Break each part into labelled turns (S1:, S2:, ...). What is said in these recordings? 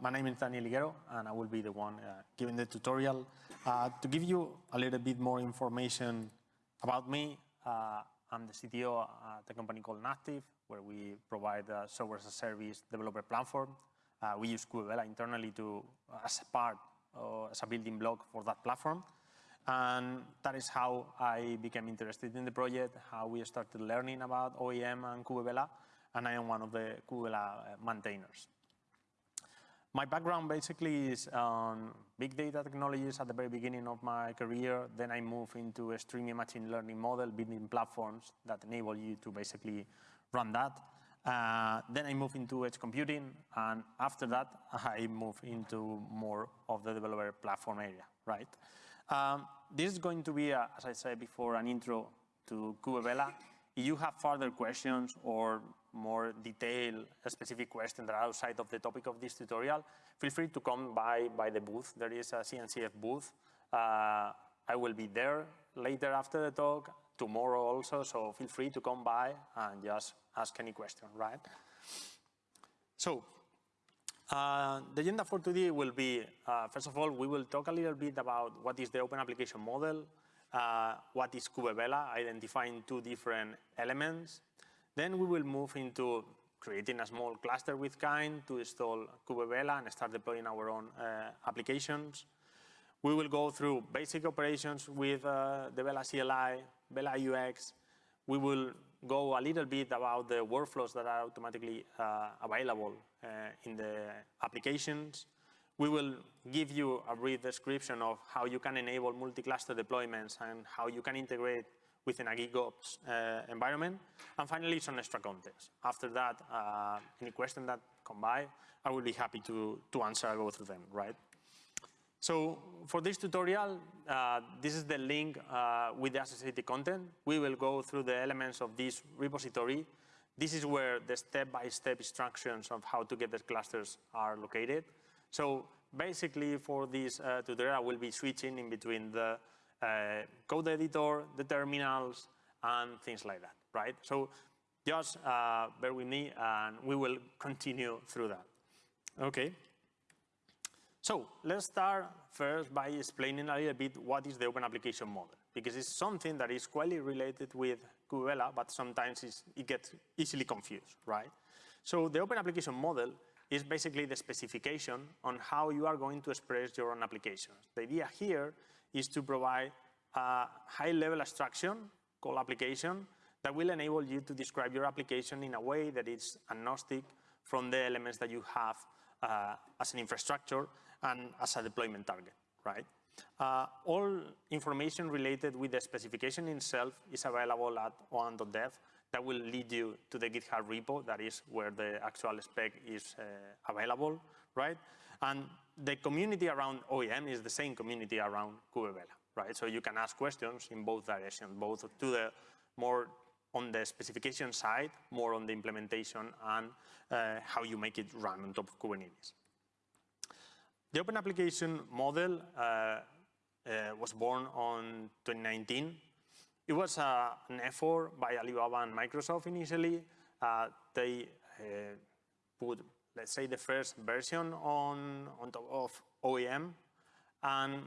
S1: my name is Daniel Higuero, and I will be the one uh, giving the tutorial. Uh, to give you a little bit more information about me, uh, I'm the CTO at a company called Napptive, where we provide a software as a service developer platform. Uh, we use Kubevela internally to, as a part, as a building block for that platform. And that is how I became interested in the project, how we started learning about OAM and Kubevela, and I am one of the Kubevela maintainers. My background basically is on big data technologies at the very beginning of my career. Then I moved into a streaming machine learning model, building platforms that enable you to basically run that. Uh, then I moved into edge computing, and after that, I moved into more of the developer platform area, right? Um, this is going to be, a, as I said before, an intro to Kubevela. If you have further questions or more detailed, specific questions that are outside of the topic of this tutorial, feel free to come by, by the booth. There is a CNCF booth. Uh, I will be there later after the talk, tomorrow also, so feel free to come by and just ask any question, right? So, uh, the agenda for today will be, uh, first of all, we will talk a little bit about what is the open application model, uh, what is Kubevela, identifying two different elements, then we will move into creating a small cluster with Kind to install Kubevela and start deploying our own uh, applications. We will go through basic operations with uh, the Vela CLI, Vela UX. We will go a little bit about the workflows that are automatically uh, available uh, in the applications. We will give you a brief description of how you can enable multi-cluster deployments and how you can integrate within a GitOps uh, environment. And finally, some extra context. After that, uh, any question that come by, I will be happy to, to answer, I'll go through them, right? So for this tutorial, uh, this is the link uh, with the associated content. We will go through the elements of this repository. This is where the step-by-step -step instructions of how to get the clusters are located. So basically for this uh, tutorial, I will be switching in between the uh, code editor, the terminals, and things like that, right? So just uh, bear with me and we will continue through that. Okay. So let's start first by explaining a little bit what is the open application model, because it's something that is quite related with Kubevela, but sometimes it gets easily confused, right? So the open application model is basically the specification on how you are going to express your own applications. The idea here is to provide a high-level abstraction called application that will enable you to describe your application in a way that is agnostic from the elements that you have uh, as an infrastructure and as a deployment target, right? Uh, all information related with the specification itself is available at oam.dev that will lead you to the GitHub repo, that is where the actual spec is uh, available, right? And the community around OAM is the same community around Kubevela, right? So you can ask questions in both directions, both to the more on the specification side, more on the implementation and uh, how you make it run on top of Kubernetes. The open application model uh, uh, was born on 2019 it was uh, an effort by Alibaba and Microsoft initially. Uh, they uh, put, let's say, the first version on, on top of OAM. And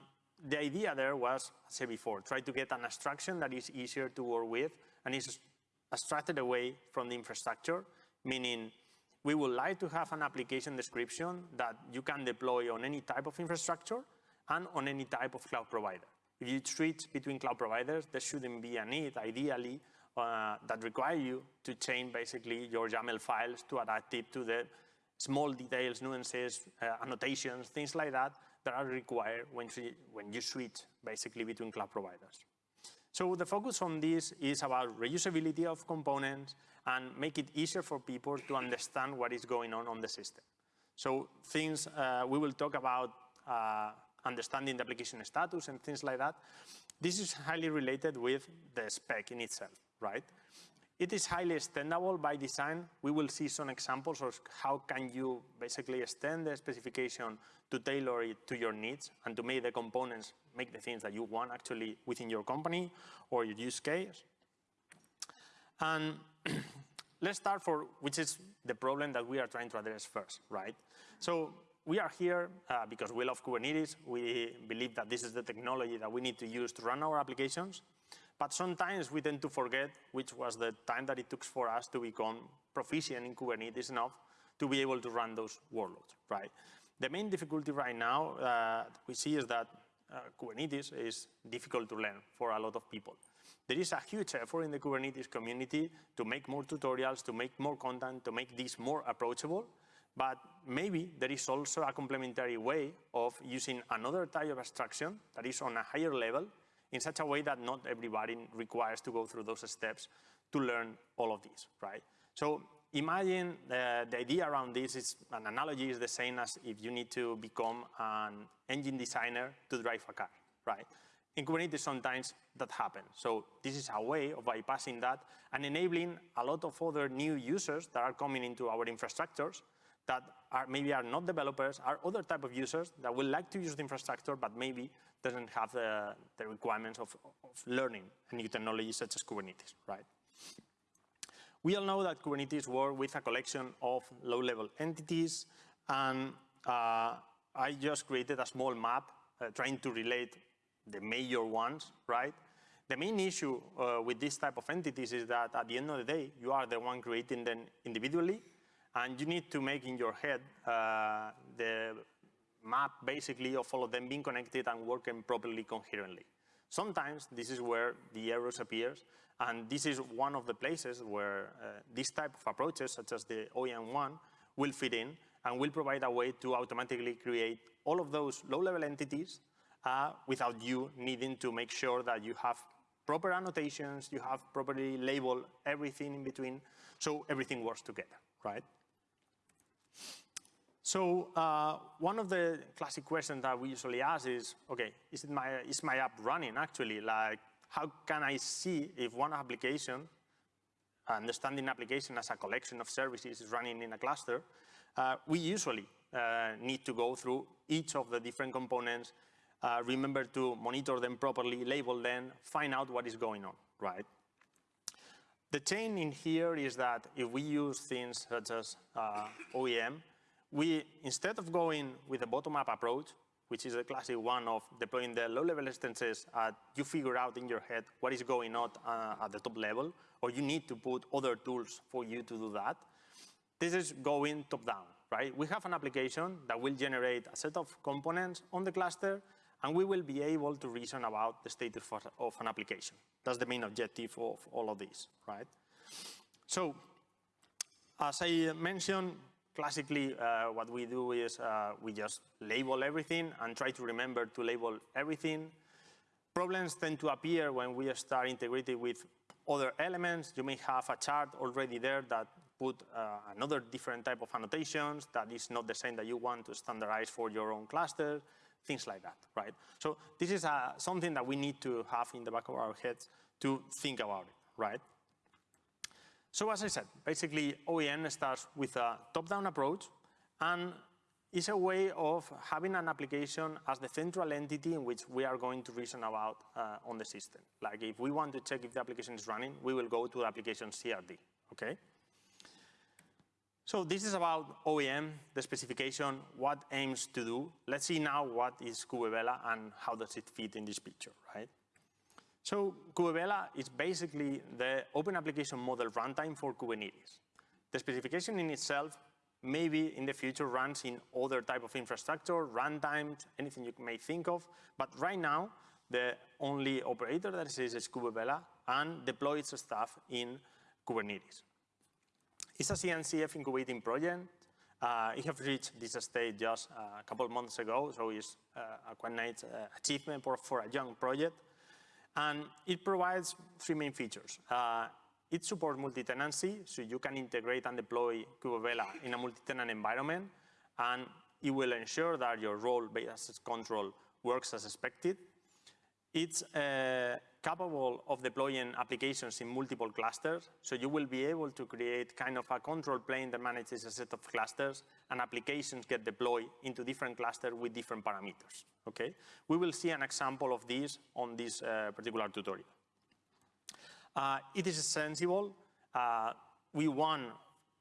S1: the idea there was, as I said before, try to get an abstraction that is easier to work with and is abstracted away from the infrastructure, meaning we would like to have an application description that you can deploy on any type of infrastructure and on any type of cloud provider. If you switch between cloud providers, there shouldn't be a need, ideally, uh, that require you to change basically your YAML files to adapt it to the small details, nuances, uh, annotations, things like that, that are required when, when you switch basically between cloud providers. So the focus on this is about reusability of components and make it easier for people to understand what is going on on the system. So things uh, we will talk about uh, understanding the application status and things like that. This is highly related with the spec in itself, right? It is highly extendable by design. We will see some examples of how can you basically extend the specification to tailor it to your needs and to make the components make the things that you want actually within your company or your use case. And let's start for which is the problem that we are trying to address first, right? So we are here uh, because we love Kubernetes. We believe that this is the technology that we need to use to run our applications. But sometimes we tend to forget which was the time that it took for us to become proficient in Kubernetes enough to be able to run those workloads, right? The main difficulty right now uh, we see is that uh, Kubernetes is difficult to learn for a lot of people. There is a huge effort in the Kubernetes community to make more tutorials, to make more content, to make this more approachable. But maybe there is also a complementary way of using another type of abstraction that is on a higher level in such a way that not everybody requires to go through those steps to learn all of this, right? So imagine uh, the idea around this is an analogy is the same as if you need to become an engine designer to drive a car, right? In Kubernetes, sometimes that happens. So this is a way of bypassing that and enabling a lot of other new users that are coming into our infrastructures that are maybe are not developers, are other type of users that will like to use the infrastructure, but maybe doesn't have the, the requirements of, of learning a new technology such as Kubernetes, right? We all know that Kubernetes works with a collection of low-level entities, and uh, I just created a small map uh, trying to relate the major ones, right? The main issue uh, with this type of entities is that at the end of the day, you are the one creating them individually, and you need to make in your head uh, the map basically of all of them being connected and working properly coherently. Sometimes this is where the errors appears, and this is one of the places where uh, this type of approaches, such as the OAM one, will fit in and will provide a way to automatically create all of those low-level entities uh, without you needing to make sure that you have proper annotations, you have properly labeled everything in between, so everything works together, right? So uh, one of the classic questions that we usually ask is, okay, is, my, is my app running actually? Like, how can I see if one application, understanding application as a collection of services is running in a cluster, uh, we usually uh, need to go through each of the different components, uh, remember to monitor them properly, label them, find out what is going on, right? The chain in here is that if we use things such as uh, OAM, we, instead of going with a bottom-up approach, which is a classic one of deploying the low-level instances, uh, you figure out in your head what is going on uh, at the top level, or you need to put other tools for you to do that. This is going top-down, right? We have an application that will generate a set of components on the cluster, and we will be able to reason about the status of an application. That's the main objective of all of this, right? So, as I mentioned, classically, uh, what we do is uh, we just label everything and try to remember to label everything. Problems tend to appear when we start integrating with other elements. You may have a chart already there that put uh, another different type of annotations that is not the same that you want to standardize for your own cluster, things like that, right? So this is uh, something that we need to have in the back of our heads to think about it, right? So as I said, basically OAM starts with a top-down approach and is a way of having an application as the central entity in which we are going to reason about uh, on the system. Like if we want to check if the application is running, we will go to the application CRD, okay? So this is about OAM, the specification, what aims to do. Let's see now what is Kubevela and how does it fit in this picture, right? So Kubevela is basically the open application model runtime for Kubernetes. The specification in itself maybe in the future runs in other type of infrastructure, runtimes, anything you may think of. But right now, the only operator that exists is Kubevela and deploys stuff in Kubernetes. It's a CNCF incubating project. Uh, it has reached this stage just a couple of months ago, so it's uh, a quite nice uh, achievement for, for a young project. And it provides three main features. Uh, it supports multi-tenancy, so you can integrate and deploy Kubevela in a multi-tenant environment, and it will ensure that your role-based control works as expected. It's uh, capable of deploying applications in multiple clusters, so you will be able to create kind of a control plane that manages a set of clusters, and applications get deployed into different clusters with different parameters, okay? We will see an example of this on this uh, particular tutorial. Uh, it is sensible. Uh, we want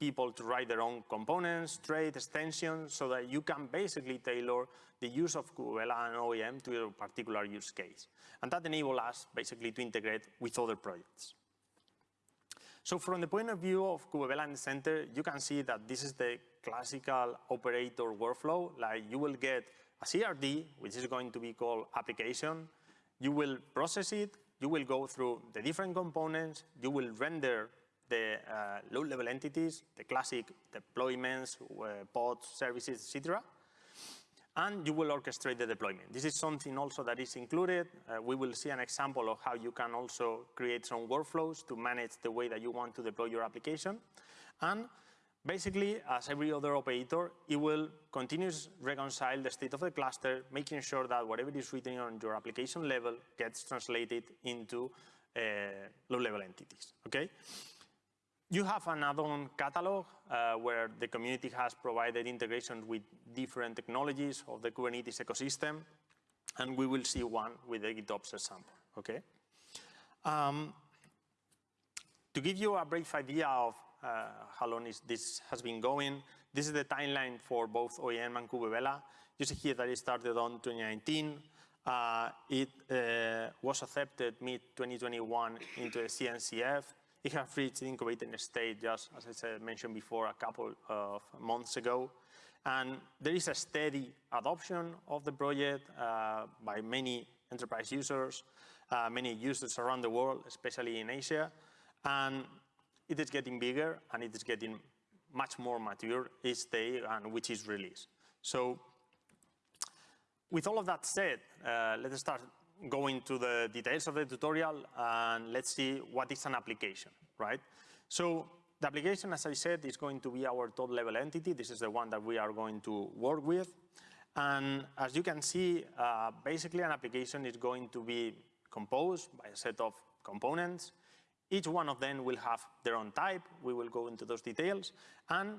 S1: people to write their own components, trade, extensions, so that you can basically tailor the use of Kubevela and OAM to your particular use case. And that enables us basically to integrate with other projects. So from the point of view of Kubevela in the center, you can see that this is the classical operator workflow. Like you will get a CRD, which is going to be called application. You will process it. You will go through the different components. You will render the uh, low-level entities, the classic deployments, uh, pods, services, etc and you will orchestrate the deployment. This is something also that is included. Uh, we will see an example of how you can also create some workflows to manage the way that you want to deploy your application. And basically, as every other operator, it will continuously reconcile the state of the cluster, making sure that whatever is written on your application level gets translated into uh, low-level entities, okay? You have an add-on catalog uh, where the community has provided integration with different technologies of the Kubernetes ecosystem, and we will see one with the GitOps example, okay? Um, to give you a brief idea of uh, how long is this has been going, this is the timeline for both OAM and Kubevela. You see here that it started on 2019. Uh, it uh, was accepted mid-2021 into the CNCF. It has reached incubating state just, as I said, mentioned before, a couple of months ago. And there is a steady adoption of the project uh, by many enterprise users, uh, many users around the world, especially in Asia. And it is getting bigger and it is getting much more mature each day and which is released. So with all of that said, uh, let's start go into the details of the tutorial and let's see what is an application, right? So the application, as I said, is going to be our top level entity. This is the one that we are going to work with. And as you can see, uh, basically an application is going to be composed by a set of components. Each one of them will have their own type. We will go into those details. And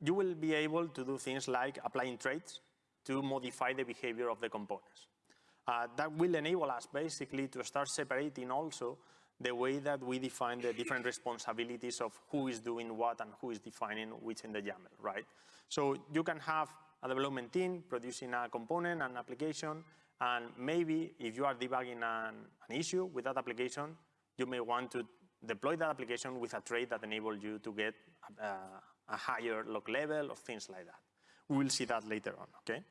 S1: you will be able to do things like applying traits to modify the behavior of the components. Uh, that will enable us basically to start separating also the way that we define the different responsibilities of who is doing what and who is defining which in the YAML, right? So you can have a development team producing a component, an application, and maybe if you are debugging an, an issue with that application, you may want to deploy that application with a trait that enables you to get a, a higher log level or things like that. We will see that later on, okay?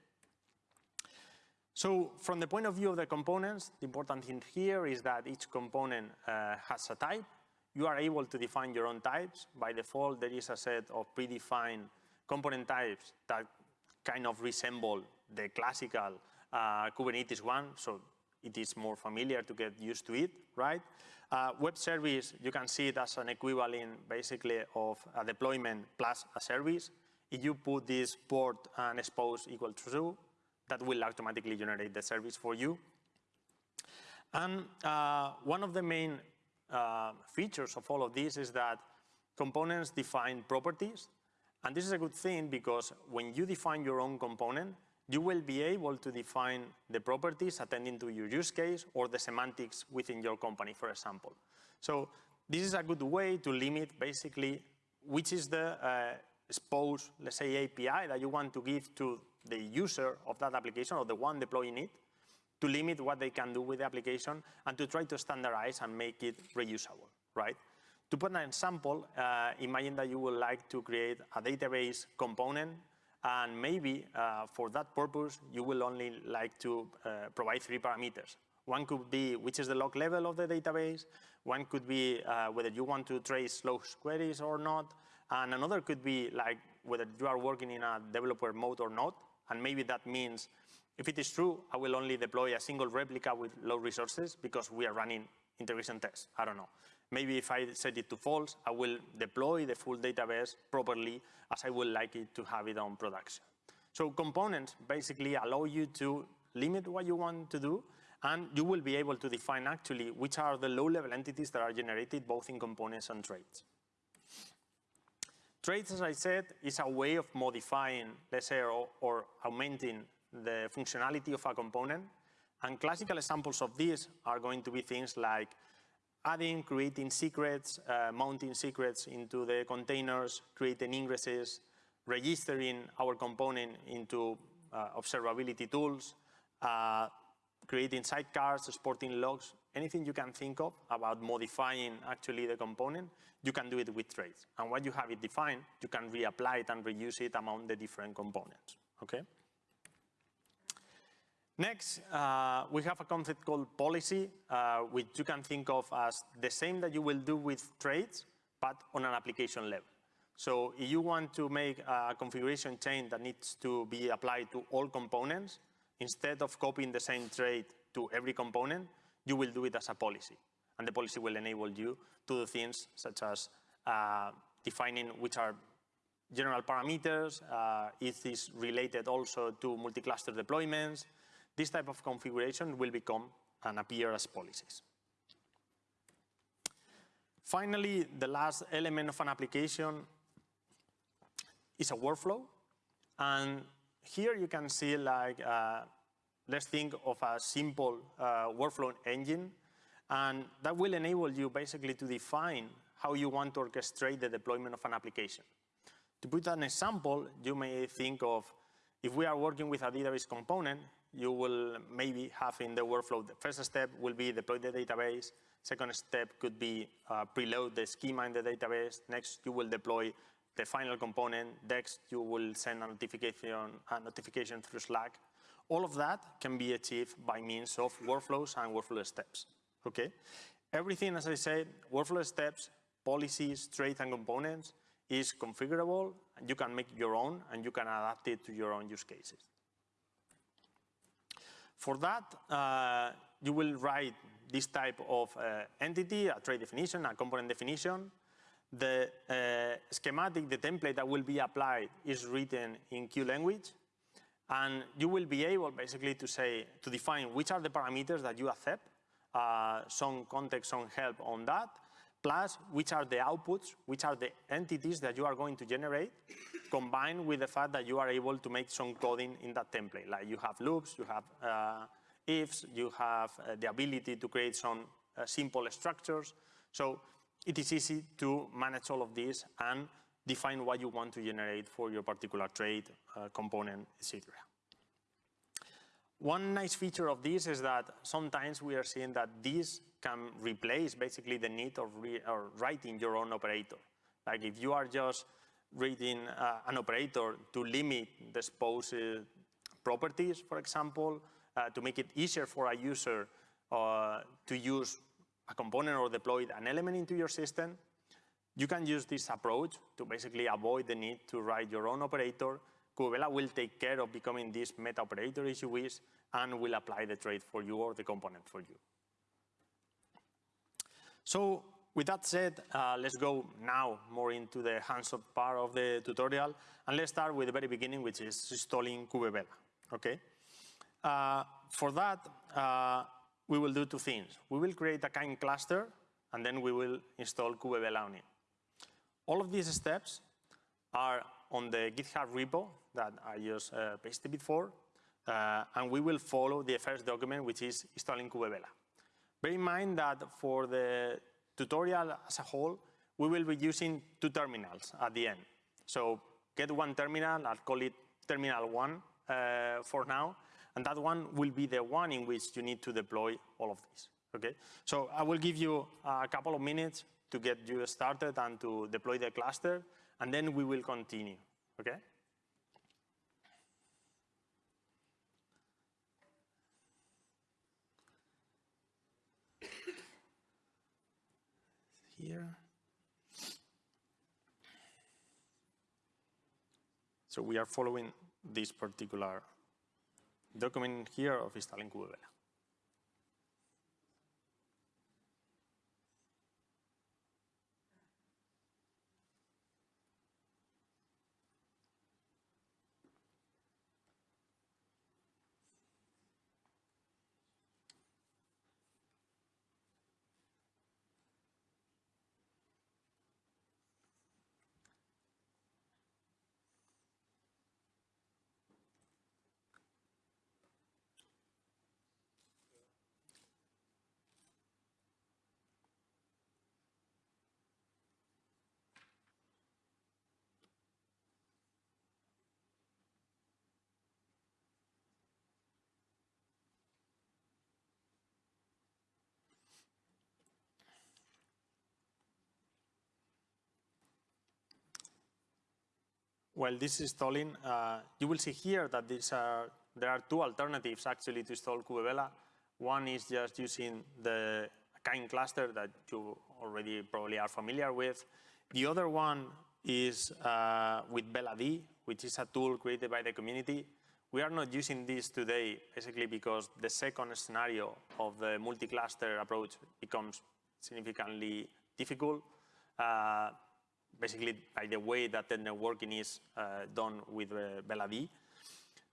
S1: So from the point of view of the components, the important thing here is that each component uh, has a type. You are able to define your own types. By default, there is a set of predefined component types that kind of resemble the classical uh, Kubernetes one, so it is more familiar to get used to it, right? Uh, web service, you can see it as an equivalent basically of a deployment plus a service. If you put this port and expose equal to true, that will automatically generate the service for you. And uh, one of the main uh, features of all of this is that components define properties. And this is a good thing because when you define your own component, you will be able to define the properties attending to your use case or the semantics within your company, for example. So this is a good way to limit basically which is the uh, expose, let's say, API that you want to give to the user of that application or the one deploying it to limit what they can do with the application and to try to standardize and make it reusable, right? To put an example, uh, imagine that you would like to create a database component and maybe uh, for that purpose, you will only like to uh, provide three parameters. One could be which is the log level of the database. One could be uh, whether you want to trace logs queries or not. And another could be like whether you are working in a developer mode or not. And maybe that means if it is true, I will only deploy a single replica with low resources because we are running integration tests. I don't know. Maybe if I set it to false, I will deploy the full database properly as I would like it to have it on production. So components basically allow you to limit what you want to do and you will be able to define actually which are the low-level entities that are generated both in components and traits. Traits, as I said, is a way of modifying, let's say, or, or augmenting the functionality of a component. And classical examples of this are going to be things like adding, creating secrets, uh, mounting secrets into the containers, creating ingresses, registering our component into uh, observability tools, uh, creating sidecars, exporting logs, anything you can think of about modifying actually the component, you can do it with traits. And once you have it defined, you can reapply it and reuse it among the different components, okay? Next, uh, we have a concept called policy, uh, which you can think of as the same that you will do with traits, but on an application level. So if you want to make a configuration chain that needs to be applied to all components, instead of copying the same trait to every component, you will do it as a policy. And the policy will enable you to do things such as uh, defining which are general parameters, uh, is this related also to multi-cluster deployments, this type of configuration will become and appear as policies. Finally, the last element of an application is a workflow. And here you can see like, uh, let's think of a simple uh, workflow engine. And that will enable you basically to define how you want to orchestrate the deployment of an application. To put an example, you may think of if we are working with a database component, you will maybe have in the workflow, the first step will be deploy the database. Second step could be uh, preload the schema in the database. Next, you will deploy the final component. Next, you will send a notification, a notification through Slack. All of that can be achieved by means of workflows and workflow steps, okay? Everything, as I said, workflow steps, policies, traits, and components is configurable, and you can make your own, and you can adapt it to your own use cases. For that, uh, you will write this type of uh, entity, a trait definition, a component definition. The uh, schematic, the template that will be applied is written in CUE language. And you will be able basically to say, to define which are the parameters that you accept, uh, some context, some help on that, plus which are the outputs, which are the entities that you are going to generate, combined with the fact that you are able to make some coding in that template. Like you have loops, you have uh, ifs, you have uh, the ability to create some uh, simple structures. So it is easy to manage all of this and define what you want to generate for your particular trait, uh, component, etc. One nice feature of this is that sometimes we are seeing that this can replace basically the need of writing your own operator. Like if you are just reading uh, an operator to limit the exposed properties, for example, uh, to make it easier for a user uh, to use a component or deploy an element into your system, you can use this approach to basically avoid the need to write your own operator. Kubevela will take care of becoming this meta operator if you wish, and will apply the trait for you or the component for you. So with that said, uh, let's go now more into the hands-on part of the tutorial. And let's start with the very beginning, which is installing Kubevela, okay? Uh, for that, uh, we will do two things. We will create a kind cluster, and then we will install Kubevela on it. All of these steps are on the GitHub repo that I just uh, pasted before, uh, and we will follow the first document, which is installing Kubevela. Bear in mind that for the tutorial as a whole, we will be using two terminals at the end. So get one terminal, I'll call it terminal one uh, for now, and that one will be the one in which you need to deploy all of this, okay? So I will give you a couple of minutes to get you started and to deploy the cluster, and then we will continue, okay? here. So we are following this particular document here of installing Kubevela. While this is installing, uh, you will see here that are, there are two alternatives actually to install Kubevela. One is just using the kind cluster that you already probably are familiar with. The other one is uh, with VelaD, which is a tool created by the community. We are not using this today basically because the second scenario of the multi-cluster approach becomes significantly difficult. Uh, basically by the way that the networking is uh, done with uh.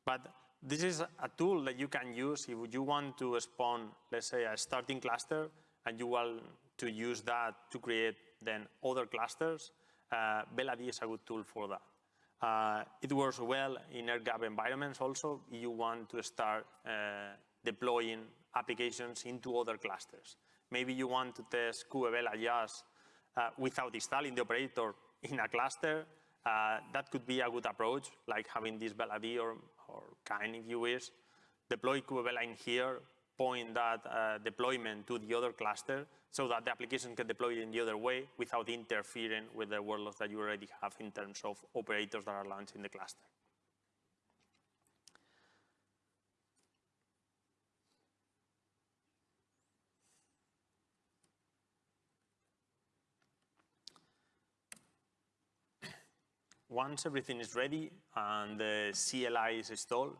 S1: But this is a tool that you can use if you want to spawn, let's say, a starting cluster, and you want to use that to create then other clusters. Uh, is a good tool for that. Uh, it works well in air-gap environments also. If you want to start uh, deploying applications into other clusters. Maybe you want to test uh, without installing the operator in a cluster. Uh, that could be a good approach, like having this VelaD or, or kind, if you wish. Deploy here, point that uh, deployment to the other cluster so that the application can deploy it in the other way without interfering with the workloads that you already have in terms of operators that are launched in the cluster. Once everything is ready and the CLI is installed,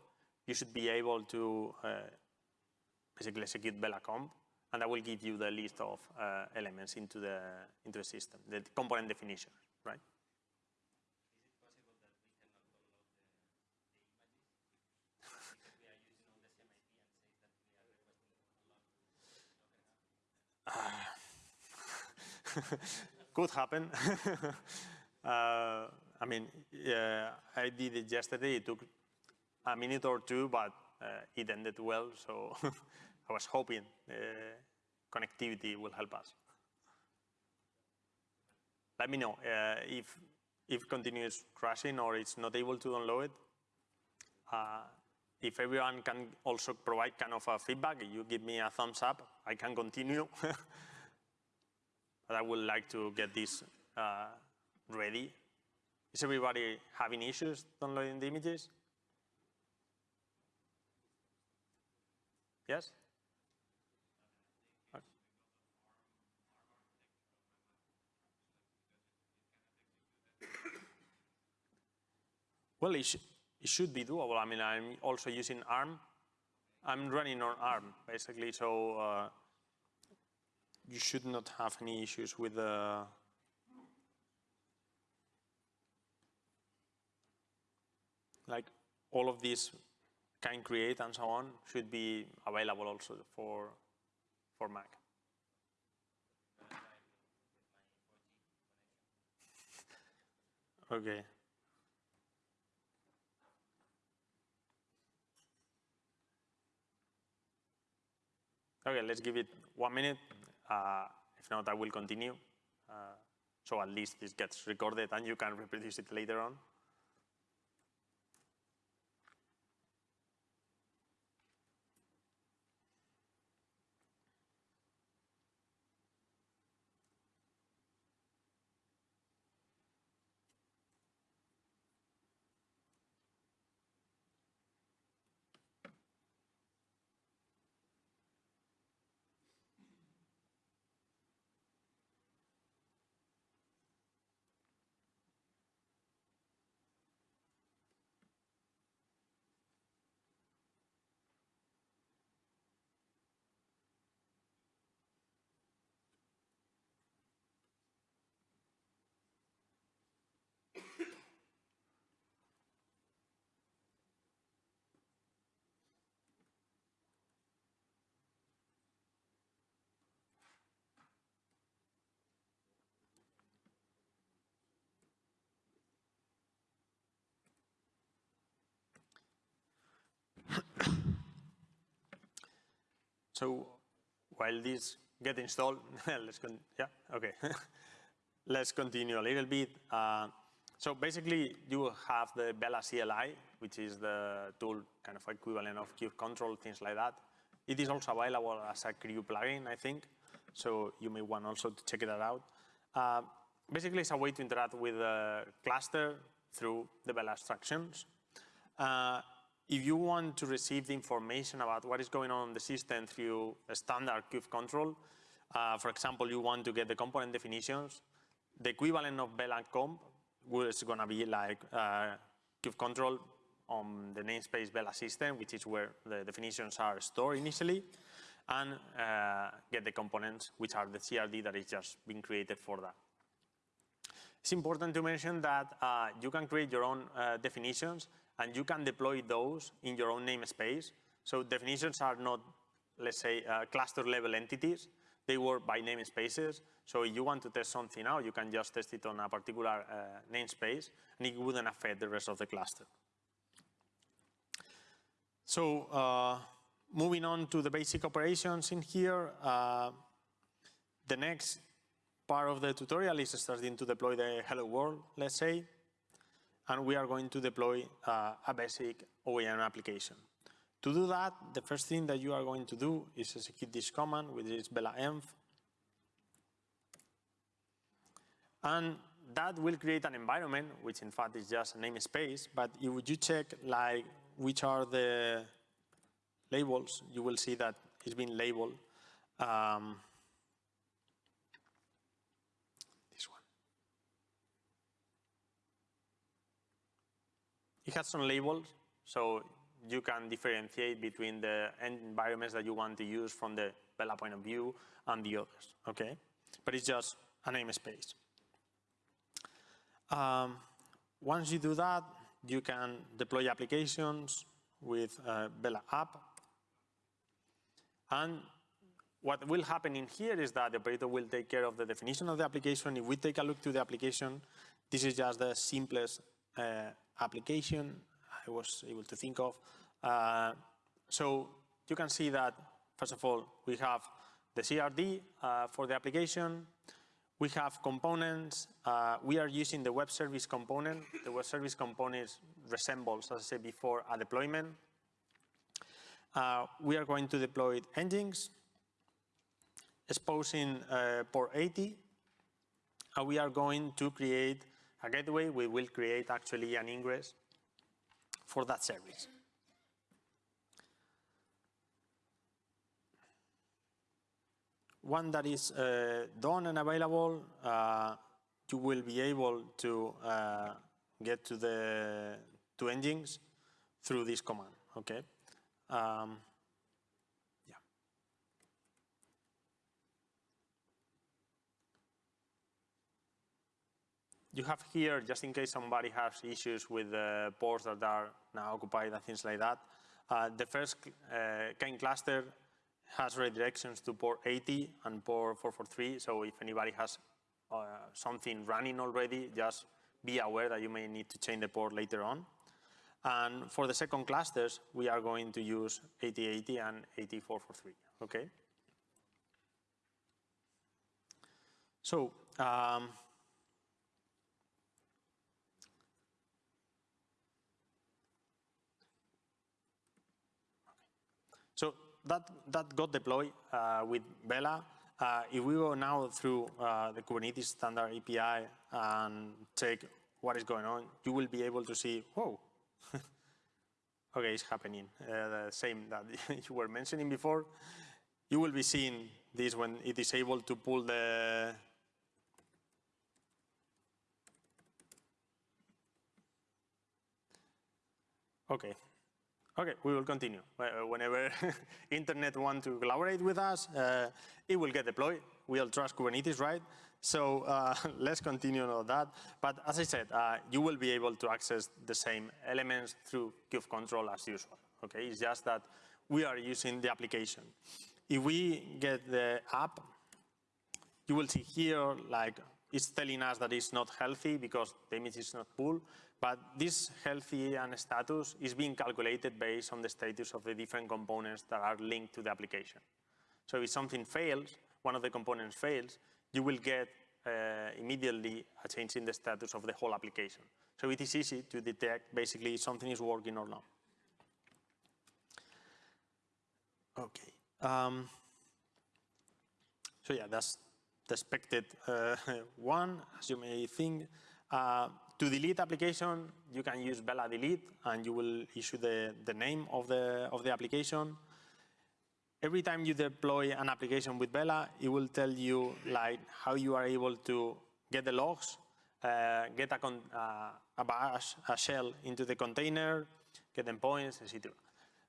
S1: you should be able to uh, basically execute velacomp, and that will give you the list of uh, elements into the into the system, the component definition, right? could happen. uh, I mean, uh, I did it yesterday. It took a minute or two, but uh, it ended well. So I was hoping uh, connectivity will help us. Let me know uh, if if continues crashing or it's not able to download it. Uh, if everyone can also provide kind of a feedback, you give me a thumbs up, I can continue. but I would like to get this uh, ready is everybody having issues downloading the images? Yes? Well, it, sh it, should be doable. I mean, I'm also using ARM. I'm running on ARM, basically, so uh, you should not have any issues with the like all of these can create and so on should be available also for, for Mac. okay. Okay, let's give it one minute. Uh, if not, I will continue. Uh, so at least this gets recorded and you can reproduce it later on. So while this get installed, let's con yeah, okay. let's continue a little bit. Uh, so basically, you have the Vela CLI, which is the tool kind of equivalent of kubectl, things like that. It is also available as a Krew plugin, I think. So you may want also to check that out. Uh, basically, it's a way to interact with the cluster through the Vela abstractions. Uh, if you want to receive the information about what is going on in the system through a standard kube control, uh, for example, you want to get the component definitions, the equivalent of Vela comp is going to be like uh, kube control on the namespace vela system, which is where the definitions are stored initially, and uh, get the components, which are the CRD that is just being created for that. It's important to mention that uh, you can create your own uh, definitions and you can deploy those in your own namespace. So definitions are not, let's say, uh, cluster level entities. They work by namespaces. So if you want to test something out, you can just test it on a particular uh, namespace and it wouldn't affect the rest of the cluster. So uh, moving on to the basic operations in here, uh, the next part of the tutorial is starting to deploy the hello world, let's say and we are going to deploy uh, a basic OAM application. To do that, the first thing that you are going to do is execute this command, which is velaenv. And that will create an environment, which in fact is just a namespace, but if you check like which are the labels, you will see that it's been labeled. Um, It has some labels, so you can differentiate between the environments that you want to use from the Vela point of view and the others, okay? But it's just a namespace. Um, once you do that, you can deploy applications with uh, Vela app. And what will happen in here is that the operator will take care of the definition of the application. If we take a look to the application, this is just the simplest uh, application I was able to think of. Uh, so you can see that, first of all, we have the CRD uh, for the application. We have components. Uh, we are using the web service component. The web service component resembles, as I said before, a deployment. Uh, we are going to deploy nginx, exposing uh, port 80. And we are going to create a gateway, we will create actually an ingress for that service. One that is uh, done and available, uh, you will be able to uh, get to the to nginx through this command. Okay. Um, you have here, just in case somebody has issues with the ports that are now occupied and things like that, uh, the first uh, kind cluster has redirections to port 80 and port 443. So if anybody has uh, something running already, just be aware that you may need to change the port later on. And for the second clusters, we are going to use 8080 and 8443, okay? So um, So that, that got deployed uh, with Vela. Uh, if we go now through uh, the Kubernetes standard API and check what is going on, you will be able to see, whoa, okay, it's happening. The same that you were mentioning before. You will be seeing this when it is able to pull the Okay, Okay, we will continue. Uh, whenever internet want to collaborate with us, uh, it will get deployed. We all trust Kubernetes, right? So uh, let's continue on that. But as I said, uh, you will be able to access the same elements through kube control as usual. Okay, it's just that we are using the application. If we get the app, you will see here like it's telling us that it's not healthy because the image is not full. But this healthy and status is being calculated based on the status of the different components that are linked to the application. So if something fails, one of the components fails, you will get uh, immediately a change in the status of the whole application. So it is easy to detect basically if something is working or not. Okay. Um, so yeah, that's the expected uh, one, as you may think. Uh, to delete application, you can use Vela delete, and you will issue the, the name of the, of the application. Every time you deploy an application with Vela, it will tell you like how you are able to get the logs, uh, get a, uh, a bash, a shell into the container, get endpoints, etc.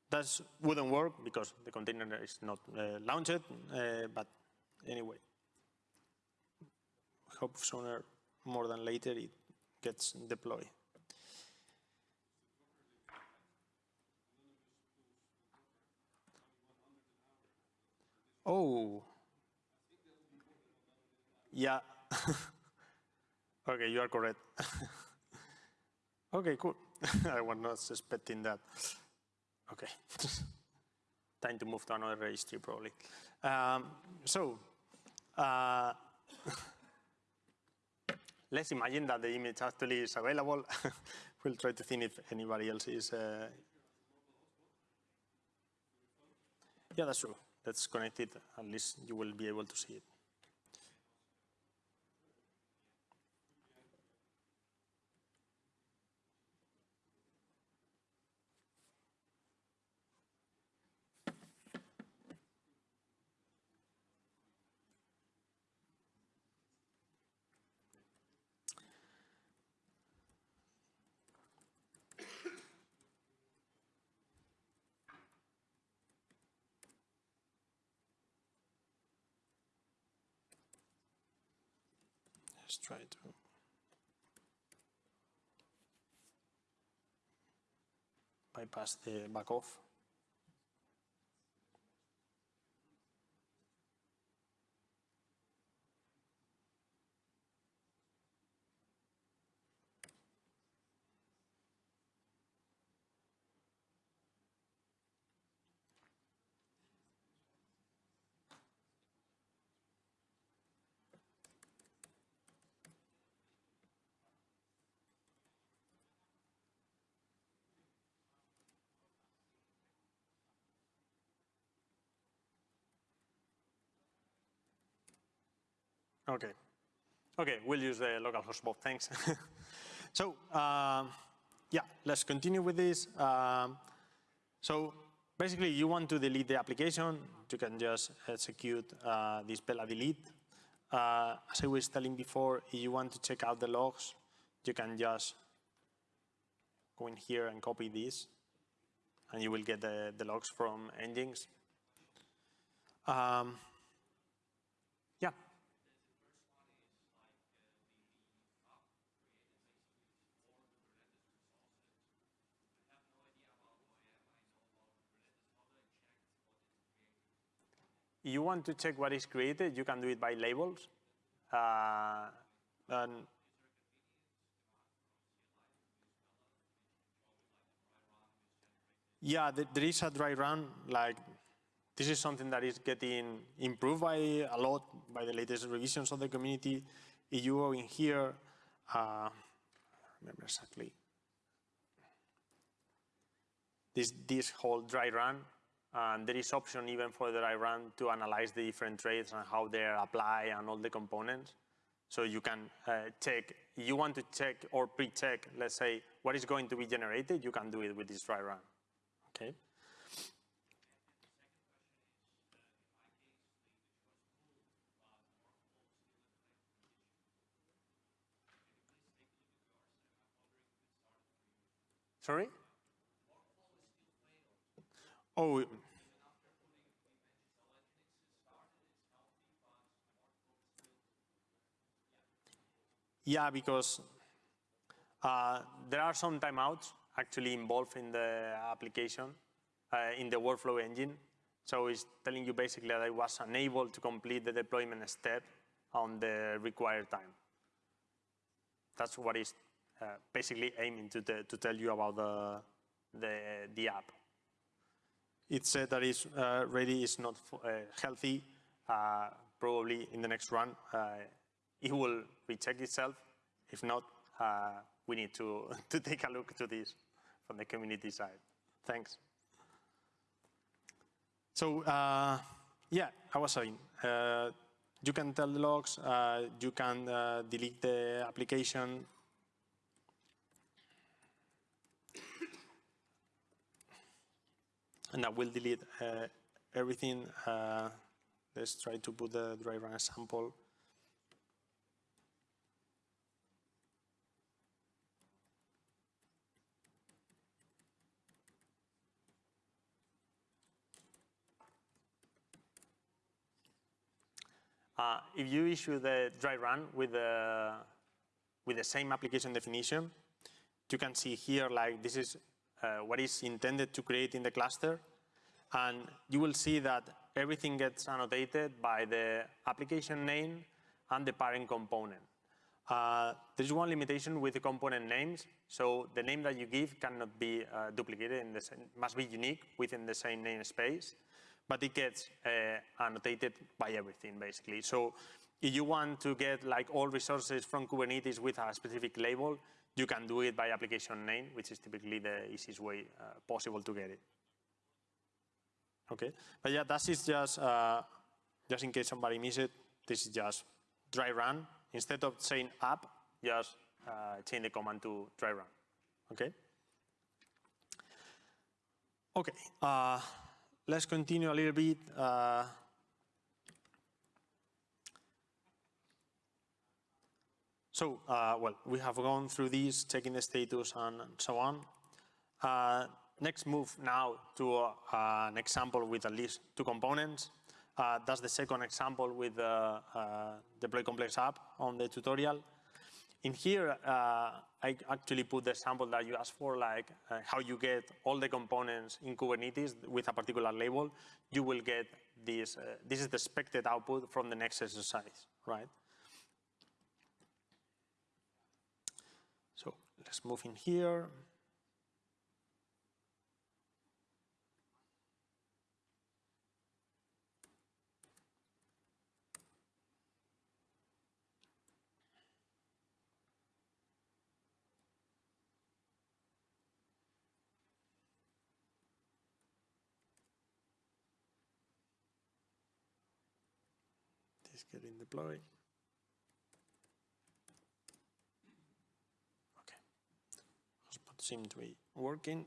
S1: That wouldn't work because the container is not uh, launched, uh, but anyway. Hope sooner more than later it gets deployed. Oh. Yeah. okay, you are correct. okay, cool. I was not expecting that. Okay. Time to move to another registry, probably. Um, so, uh, let's imagine that the image actually is available. we'll try to think if anybody else is. Uh... Yeah, that's true. That's connected. At least you will be able to see it. Let's try to. bypass the back off. Okay. Okay, we'll use the local host Bob, thanks. so, um, yeah, let's continue with this. Um, so, basically, you want to delete the application, you can just execute uh, this Vela delete. Uh, as I was telling before, if you want to check out the logs, you can just go in here and copy this, and you will get the, the logs from Nginx. Um, you want to check what is created, you can do it by labels. Uh, and yeah, there is a dry run. Like this is something that is getting improved by a lot by the latest revisions of the community. If you go in here, uh, remember exactly. This this whole dry run and there is option even for the dry run to analyze the different traits and how they apply and all the components. So you can uh, check, you want to check or pre-check, let's say, what is going to be generated, you can do it with this dry run, okay? Sorry? Oh. Yeah, because uh, there are some timeouts actually involved in the application, uh, in the workflow engine. So it's telling you basically that I was unable to complete the deployment step on the required time. That's what is uh, basically aiming to, to tell you about the, the, the app it said that it's uh, ready, it's not uh, healthy. Uh, probably in the next run, uh, it will recheck itself. If not, uh, we need to, to take a look to this from the community side. Thanks. So uh, yeah, I was saying, uh, you can tell the logs, uh, you can uh, delete the application. And I will delete uh, everything. let's try to put the driver example. Uh, if you issue the dry run with the, with the same application definition, you can see here like this is uh, what is intended to create in the cluster. And you will see that everything gets annotated by the application name and the parent component. Uh, there's one limitation with the component names. So the name that you give cannot be uh, duplicated, in the same, must be unique within the same namespace but it gets uh, annotated by everything, basically. So if you want to get like all resources from Kubernetes with a specific label, you can do it by application name, which is typically the easiest way uh, possible to get it. Okay, but yeah, that is just, uh, just in case somebody missed it, this is just dry run. Instead of saying app, just uh, change the command to dry run, okay? Okay, uh, let's continue a little bit. Uh, so, uh, well, we have gone through these, checking the status and, and so on. Uh, next move now to uh, an example with at least two components. Uh, that's the second example with the uh, deploy complex app on the tutorial. In here, I actually put the sample that you asked for, like uh, how you get all the components in Kubernetes with a particular label. You will get this. Uh, this is the expected output from the next exercise, right? So let's move in here. Is getting deployed. Okay, hotspot seems to be working.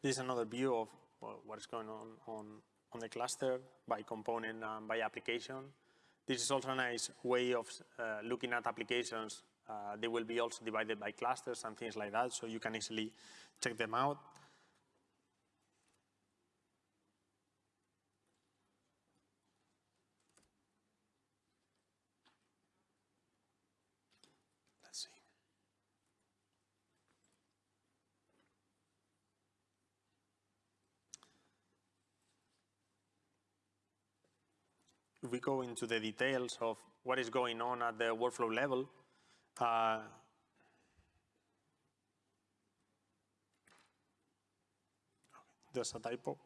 S1: This is another view of well, what is going on, on on the cluster by component and by application. This is also a nice way of uh, looking at applications. Uh, they will be also divided by clusters and things like that, so you can easily check them out. If we go into the details of what is going on at the workflow level, uh, there's a typo.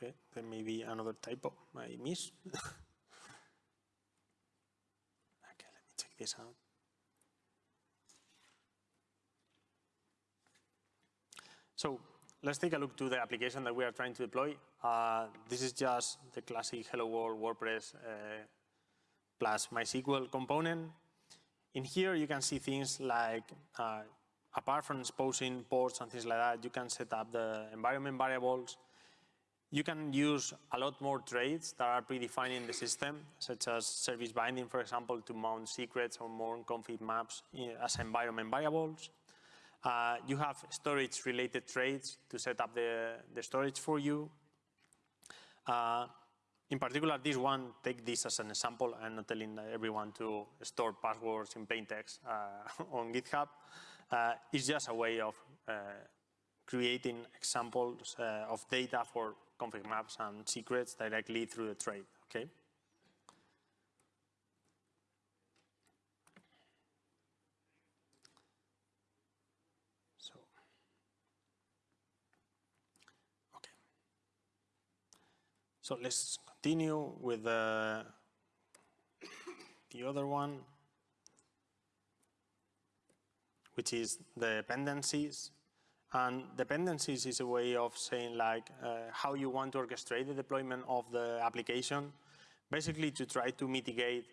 S1: Okay, there may be another typo I miss. okay, let me check this out. So let's take a look to the application that we are trying to deploy. Uh, this is just the classic Hello World WordPress uh, plus MySQL component. In here, you can see things like, uh, apart from exposing ports and things like that, you can set up the environment variables, you can use a lot more traits that are predefined in the system, such as service binding, for example, to mount secrets or mount config maps as environment variables. Uh, you have storage-related traits to set up the, the storage for you. Uh, in particular, this one, take this as an example. I'm not telling everyone to store passwords in plain text uh, on GitHub. Uh, it's just a way of uh, creating examples uh, of data for config maps and secrets directly through the trait, okay? So, okay. So let's continue with the, the other one, which is the dependencies. And dependencies is a way of saying like uh, how you want to orchestrate the deployment of the application, basically to try to mitigate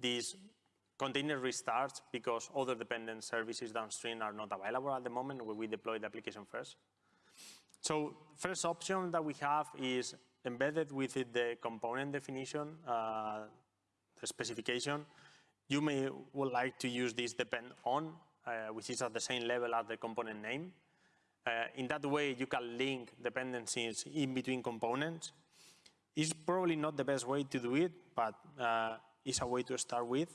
S1: these container restarts because other dependent services downstream are not available at the moment when we deploy the application first. So first option that we have is embedded within the component definition, uh, the specification. You may would like to use this depend on, uh, which is at the same level as the component name. Uh, in that way, you can link dependencies in between components. It's probably not the best way to do it, but uh, it's a way to start with.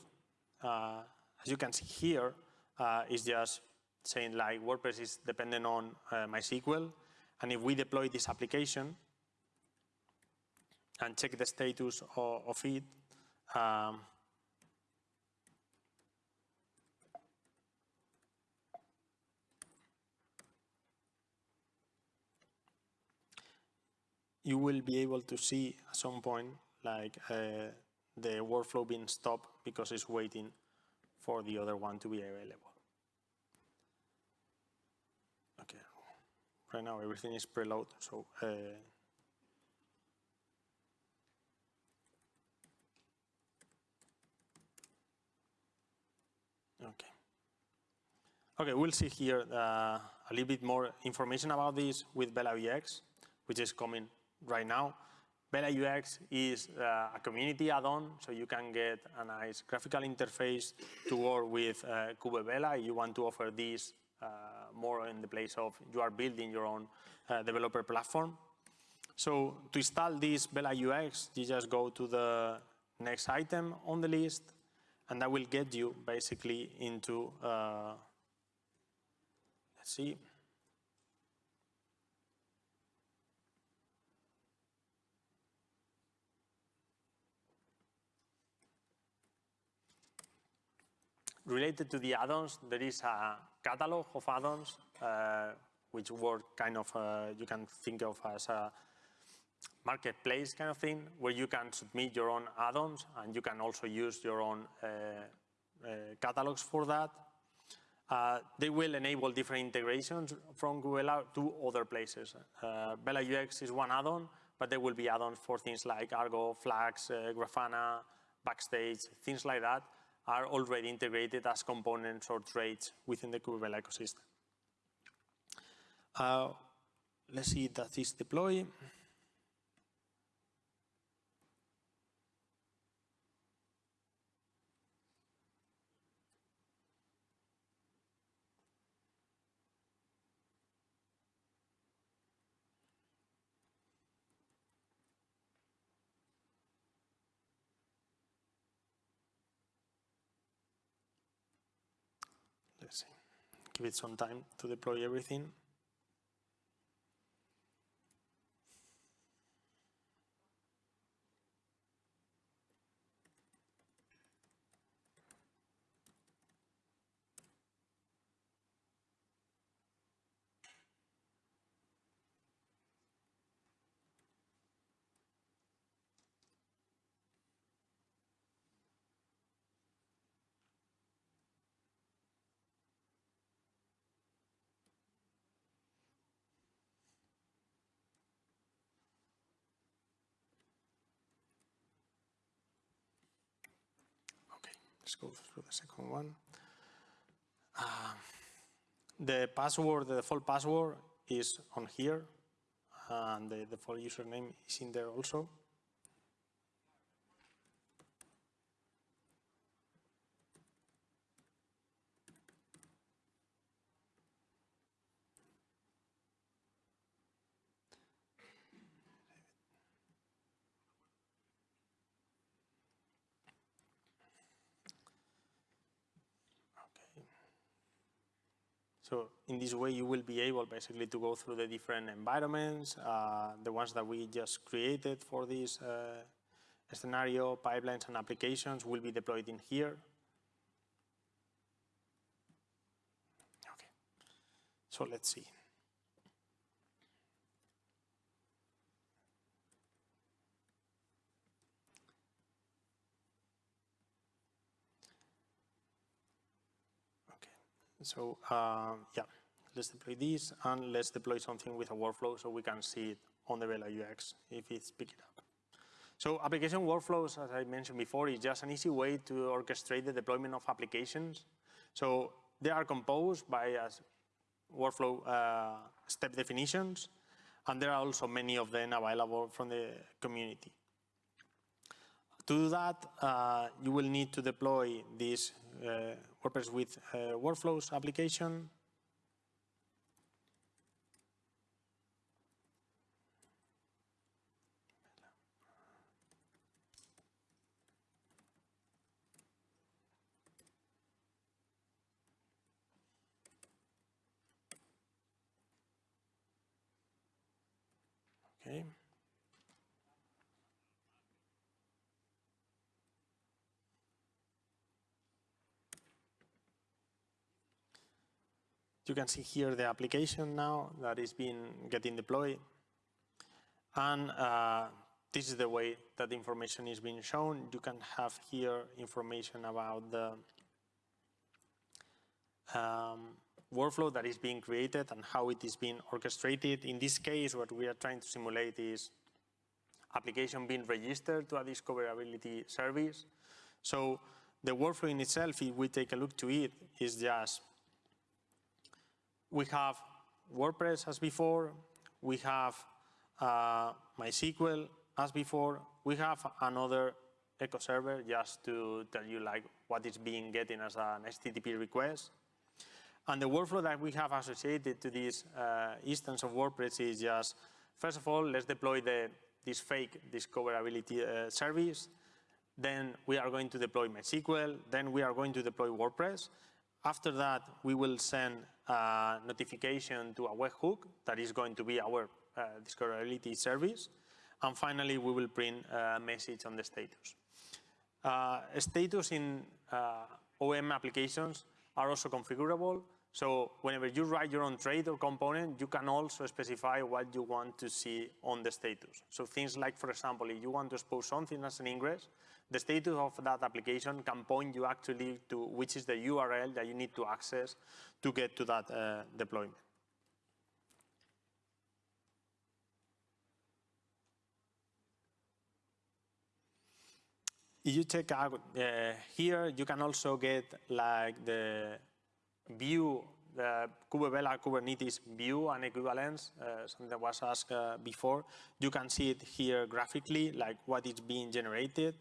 S1: Uh, as you can see here, uh, it's just saying like WordPress is dependent on uh, MySQL. And if we deploy this application and check the status of, of it, um, you will be able to see at some point like uh, the workflow being stopped because it's waiting for the other one to be available. Okay, right now everything is preload, so uh, okay. Okay, we'll see here uh, a little bit more information about this with Vela UX, which is coming right now. Vela UX is uh, a community add-on, so you can get a nice graphical interface to work with uh, Kubevela. You want to offer this uh, more in the place of you are building your own uh, developer platform. So to install this Vela UX, you just go to the next item on the list, and that will get you basically into, uh, let's see, related to the add-ons, there is a catalog of add-ons uh, which work kind of, uh, you can think of as a marketplace kind of thing, where you can submit your own add-ons and you can also use your own uh, uh catalogs for that. Uh, they will enable different integrations from Google to other places. Vela UX is one add-on, but there will be add-ons for things like Argo, Flags, Grafana, Backstage, things like that, are already integrated as components or traits within the Kubevela ecosystem. Uh, let's see that is deployed. let's see, give it some time to deploy everything. Let's go through the second one. Uh, the password, the default password is on here, and the default username is in there also. So in this way, you will be able basically to go through the different environments, uh, the ones that we just created for this uh, scenario, pipelines and applications will be deployed in here. Okay, so let's see. So uh, yeah, let's deploy this and let's deploy something with a workflow so we can see it on the Vela UX if it's picking up. So application workflows, as I mentioned before, is just an easy way to orchestrate the deployment of applications. So they are composed by uh, workflow uh, step definitions, and there are also many of them available from the community. To do that, uh, you will need to deploy this uh, WordPress with uh, workflows application. Okay. You can see here the application now that is being getting deployed. And uh, this is the way that information is being shown. You can have here information about the um, workflow that is being created and how it is being orchestrated. In this case, what we are trying to simulate is application being registered to a discoverability service. So the workflow in itself, if we take a look to it, is just we have WordPress as before, we have uh, MySQL as before, we have another echo server just to tell you like what is being getting as an HTTP request. And the workflow that we have associated to this uh, instance of WordPress is just, first of all, let's deploy the, this fake discoverability uh, service. Then we are going to deploy MySQL. Then we are going to deploy WordPress. After that, we will send notification to a webhook that is going to be our uh, discoverability service. And finally, we will print a message on the status. Uh, status in uh, OAM applications are also configurable. So whenever you write your own trait or component, you can also specify what you want to see on the status. So things like, for example, if you want to expose something as an ingress, the status of that application can point you actually to which is the URL that you need to access to get to that uh, deployment. If you check out uh, here, you can also get like the view, the Kubevela Kubernetes view and equivalence, uh, something that was asked uh, before. You can see it here graphically, like what is being generated.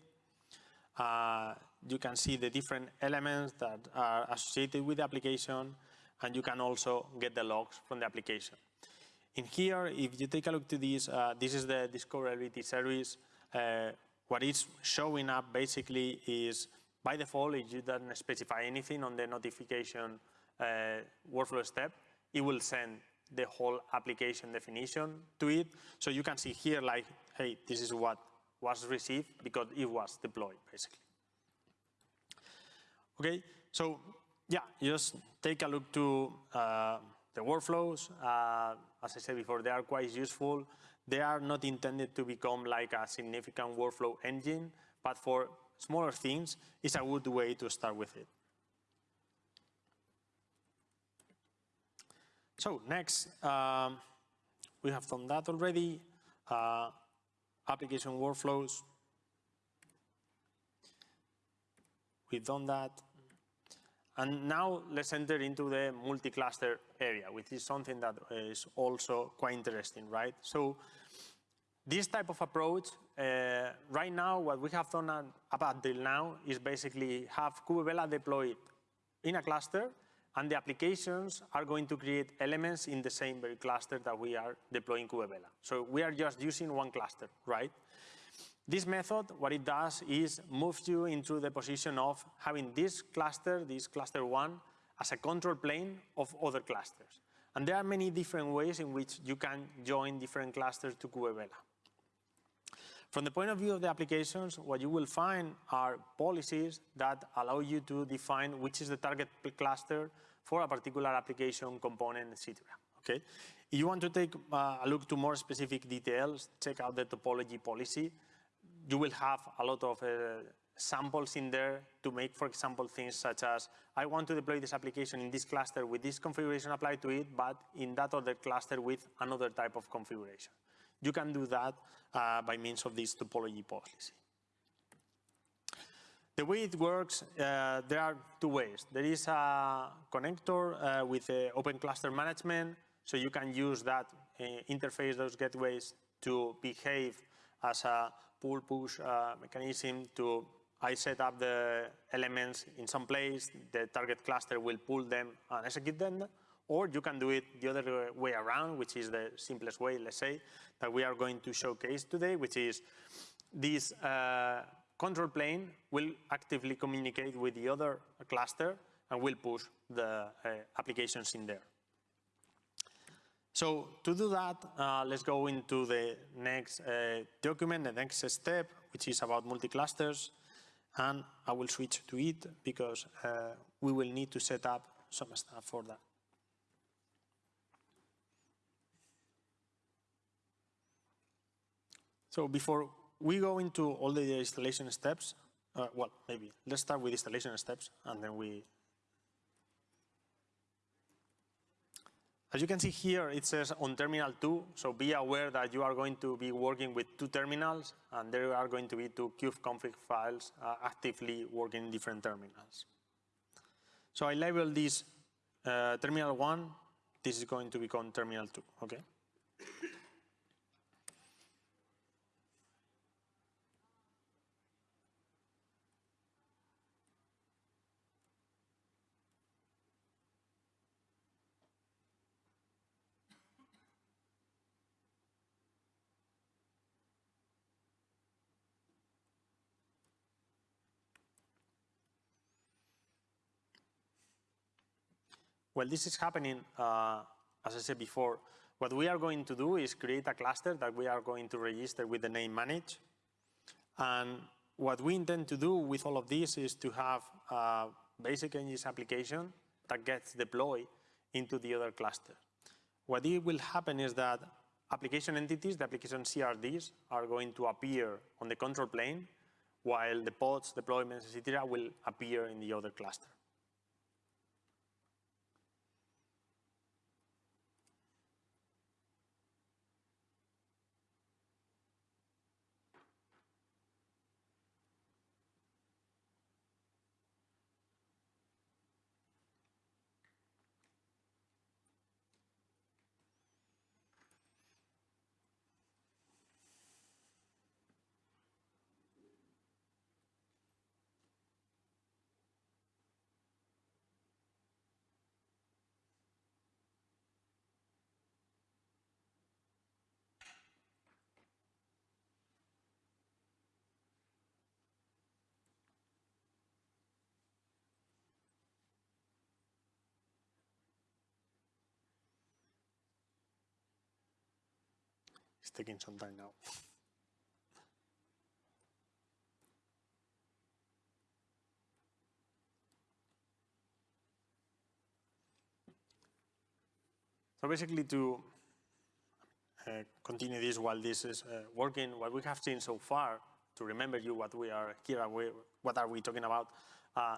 S1: Uh, you can see the different elements that are associated with the application, and you can also get the logs from the application. In here, if you take a look to this, uh, this is the discoverability service. Uh, what is showing up basically is, by default, if you don't specify anything on the notification uh, workflow step, it will send the whole application definition to it. So you can see here like, hey, this is what was received because it was deployed, basically. Okay, so yeah, just take a look to uh, the workflows. Uh, as I said before, they are quite useful. They are not intended to become like a significant workflow engine, but for smaller things, it's a good way to start with it. So next, um, we have done that already. Uh, application workflows. We've done that. And now let's enter into the multi-cluster area, which is something that is also quite interesting, right? So this type of approach, uh, right now, what we have done up until now is basically have Kubevela deployed in a cluster, and the applications are going to create elements in the same very cluster that we are deploying Kubevela. So we are just using one cluster, right? This method, what it does is moves you into the position of having this cluster, this cluster one, as a control plane of other clusters. And there are many different ways in which you can join different clusters to Kubevela. From the point of view of the applications, what you will find are policies that allow you to define which is the target cluster for a particular application component, etc. Okay? If you want to take uh, a look to more specific details, check out the topology policy. You will have a lot of uh, samples in there to make, for example, things such as, I want to deploy this application in this cluster with this configuration applied to it, but in that other cluster with another type of configuration. You can do that uh, by means of this topology policy. The way it works, uh, there are two ways. There is a connector uh, with open cluster management, so you can use that uh, interface, those gateways, to behave as a pull-push uh, mechanism to I set up the elements in some place, the target cluster will pull them and execute them, or you can do it the other way around, which is the simplest way, let's say, that we are going to showcase today, which is this uh, control plane will actively communicate with the other cluster and will push the uh, applications in there. So to do that, uh, let's go into the next uh, document, the next step, which is about multi-clusters. And I will switch to it because uh, we will need to set up some stuff for that. So before we go into all the installation steps, uh, well, maybe let's start with installation steps and then we. As you can see here, it says on terminal 2, so be aware that you are going to be working with two terminals and there are going to be two kubeconfig files uh, actively working in different terminals. So I label this uh, terminal 1, this is going to become terminal 2, okay? Well, this is happening, uh, as I said before, what we are going to do is create a cluster that we are going to register with the name manage. And what we intend to do with all of this is to have a basic Nginx application that gets deployed into the other cluster. What will happen is that application entities, the application CRDs, are going to appear on the control plane, while the pods, deployments, etc., will appear in the other cluster. It's taking some time now. So basically to uh, continue this while this is uh, working, what we have seen so far, to remember you what we are here, and what are we talking about, uh,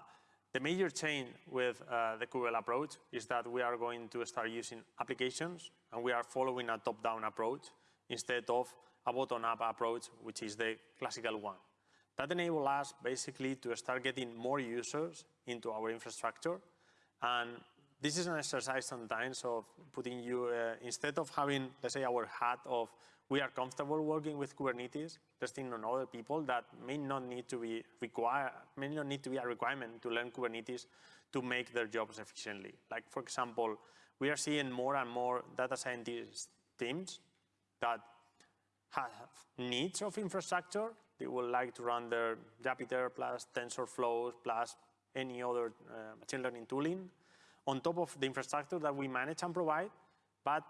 S1: the major change with uh, the Kubel approach is that we are going to start using applications and we are following a top-down approach instead of a bottom-up approach, which is the classical one. That enables us basically to start getting more users into our infrastructure. And this is an exercise sometimes of putting you, uh, instead of having, let's say, our hat of we are comfortable working with Kubernetes, testing on other people that may not need to be require, may not need to be a requirement to learn Kubernetes to make their jobs efficiently. Like, for example, we are seeing more and more data scientist teams that have needs of infrastructure. They would like to run their Jupyter plus TensorFlow plus any other uh, machine learning tooling. on top of the infrastructure that we manage and provide. But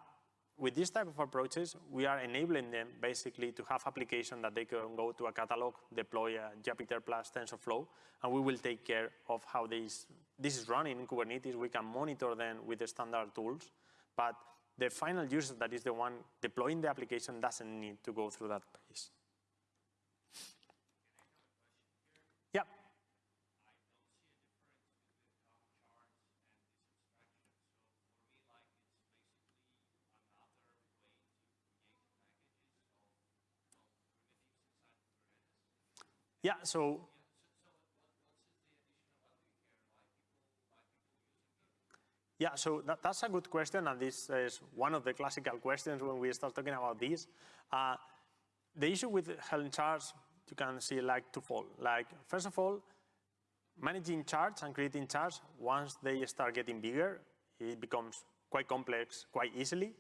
S1: with this type of approaches, we are enabling them basically to have application that they can go to a catalog, deploy a Jupyter plus TensorFlow, and we will take care of how this, this is running in Kubernetes. We can monitor them with the standard tools, but the final user that is the one deploying the application doesn't need to go through that phase. Yeah, Yeah, so Yeah, so that, that's a good question, and this is one of the classical questions when we start talking about this. Uh, the issue with Helm charts, you can see like twofold. Like, first of all, managing charts and creating charts, once they start getting bigger, it becomes quite complex quite easily.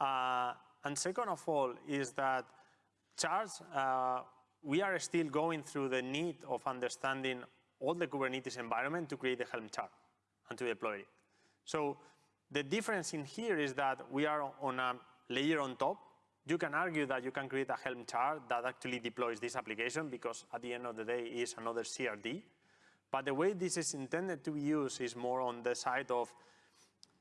S1: Uh, and second of all is that charts uh, we are still going through the need of understanding all the Kubernetes environment to create the Helm chart and to deploy it. So the difference in here is that we are on a layer on top. You can argue that you can create a Helm chart that actually deploys this application because at the end of the day is another CRD. But the way this is intended to be used is more on the side of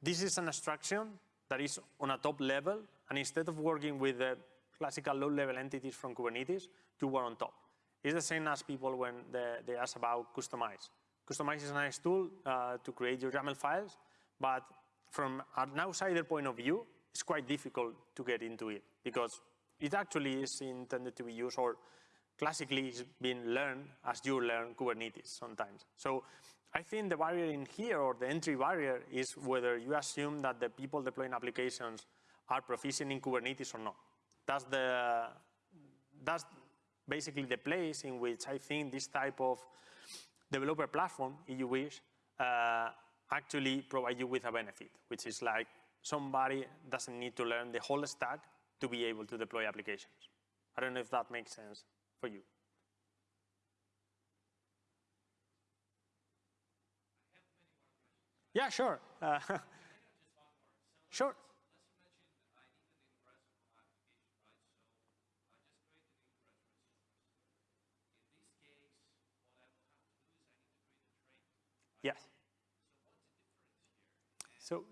S1: this is an abstraction that is on a top level and instead of working with the classical low-level entities from Kubernetes, to work on top. It's the same as people when they, they ask about Kustomize. Kustomize is a nice tool uh, to create your YAML files, but from an outsider point of view, it's quite difficult to get into it because it actually is intended to be used or classically it's been learned as you learn Kubernetes sometimes. So I think the barrier in here or the entry barrier is whether you assume that the people deploying applications are proficient in Kubernetes or not. That's the, that's basically the place in which I think this type of developer platform, if you wish, uh, actually provide you with a benefit, which is like somebody doesn't need to learn the whole stack to be able to deploy applications. I don't know if that makes sense for you. Yeah, sure. Uh, sure. Yes. So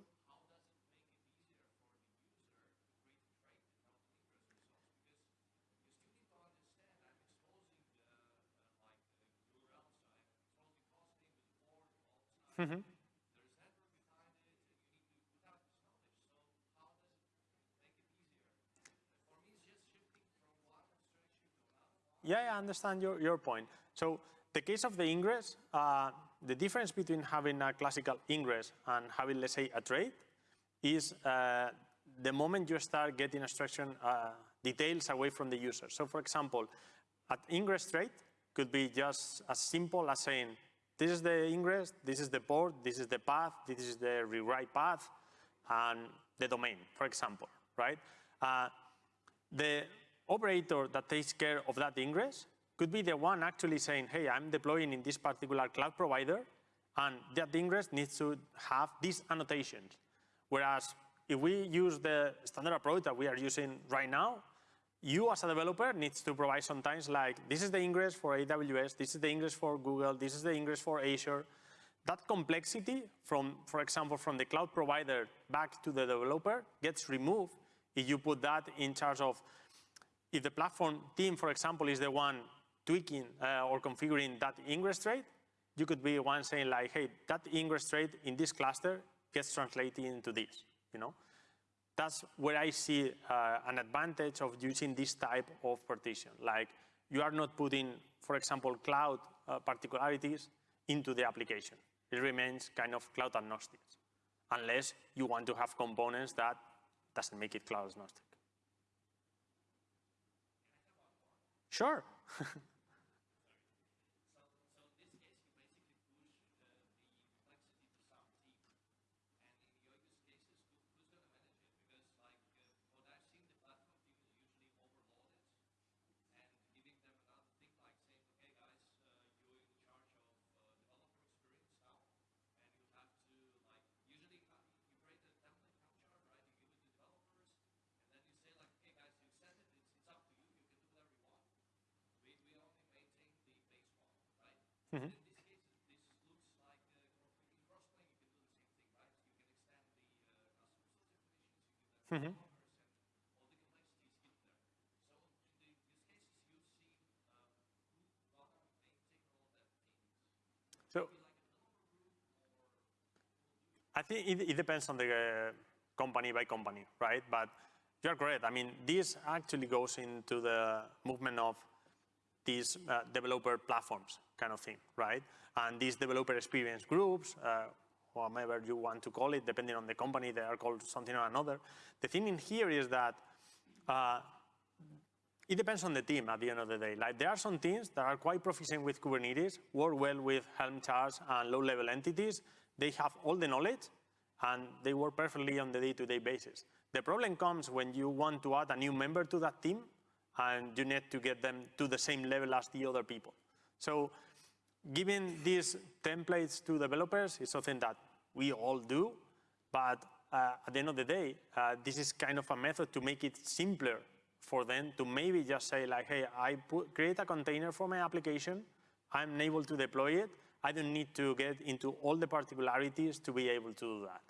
S1: Mm -hmm. Yeah, I understand your, your point. So the case of the ingress, uh, the difference between having a classical ingress and having, let's say, a trait is uh, the moment you start getting instruction uh, details away from the user. So for example, at ingress trait could be just as simple as saying, this is the ingress, this is the port, this is the path, this is the rewrite path, and the domain, for example, right? Uh, the operator that takes care of that ingress could be the one actually saying, hey, I'm deploying in this particular cloud provider, and that ingress needs to have these annotations. Whereas if we use the standard approach that we are using right now, you as a developer needs to provide sometimes like, this is the ingress for AWS, this is the ingress for Google, this is the ingress for Azure. That complexity from, for example, from the cloud provider back to the developer gets removed if you put that in charge of, if the platform team, for example, is the one tweaking uh, or configuring that ingress trait, you could be one saying like, hey, that ingress trait in this cluster gets translated into this, you know? That's where I see uh, an advantage of using this type of partition. Like you are not putting, for example, cloud uh, particularities into the application. It remains kind of cloud agnostic, unless you want to have components that doesn't make it cloud agnostic. Sure. Mm -hmm. Mm -hmm. So I think it, it depends on the uh, company by company, right? But you're correct. I mean, this actually goes into the movement of these uh, developer platforms kind of thing, right? And these developer experience groups, uh, whatever you want to call it, depending on the company, they are called something or another. The thing in here is that uh, it depends on the team at the end of the day. Like there are some teams that are quite proficient with Kubernetes, work well with Helm charts and low-level entities. They have all the knowledge, and they work perfectly on the day-to-day -day basis. The problem comes when you want to add a new member to that team, and you need to get them to the same level as the other people. So giving these templates to developers is something that we all do, but uh, at the end of the day, uh, this is kind of a method to make it simpler for them to maybe just say like, hey, I put, create a container for my application, I'm able to deploy it, I don't need to get into all the particularities to be able to do that.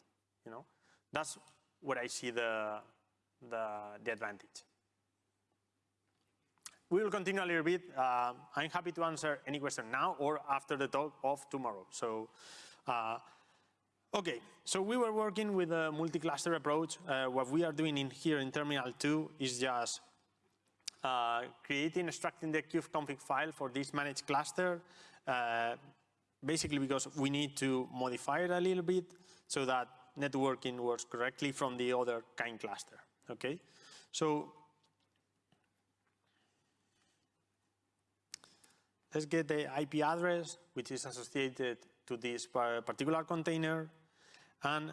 S1: You know, that's what I see the, the, the advantage. We will continue a little bit. Uh, I'm happy to answer any question now or after the talk of tomorrow. So, uh, okay, so we were working with a multi-cluster approach. Uh, what we are doing in here in Terminal 2 is just uh, creating, extracting the kubeconfig file for this managed cluster, uh, basically because we need to modify it a little bit so that networking works correctly from the other kind cluster, okay? So let's get the IP address, which is associated to this particular container, and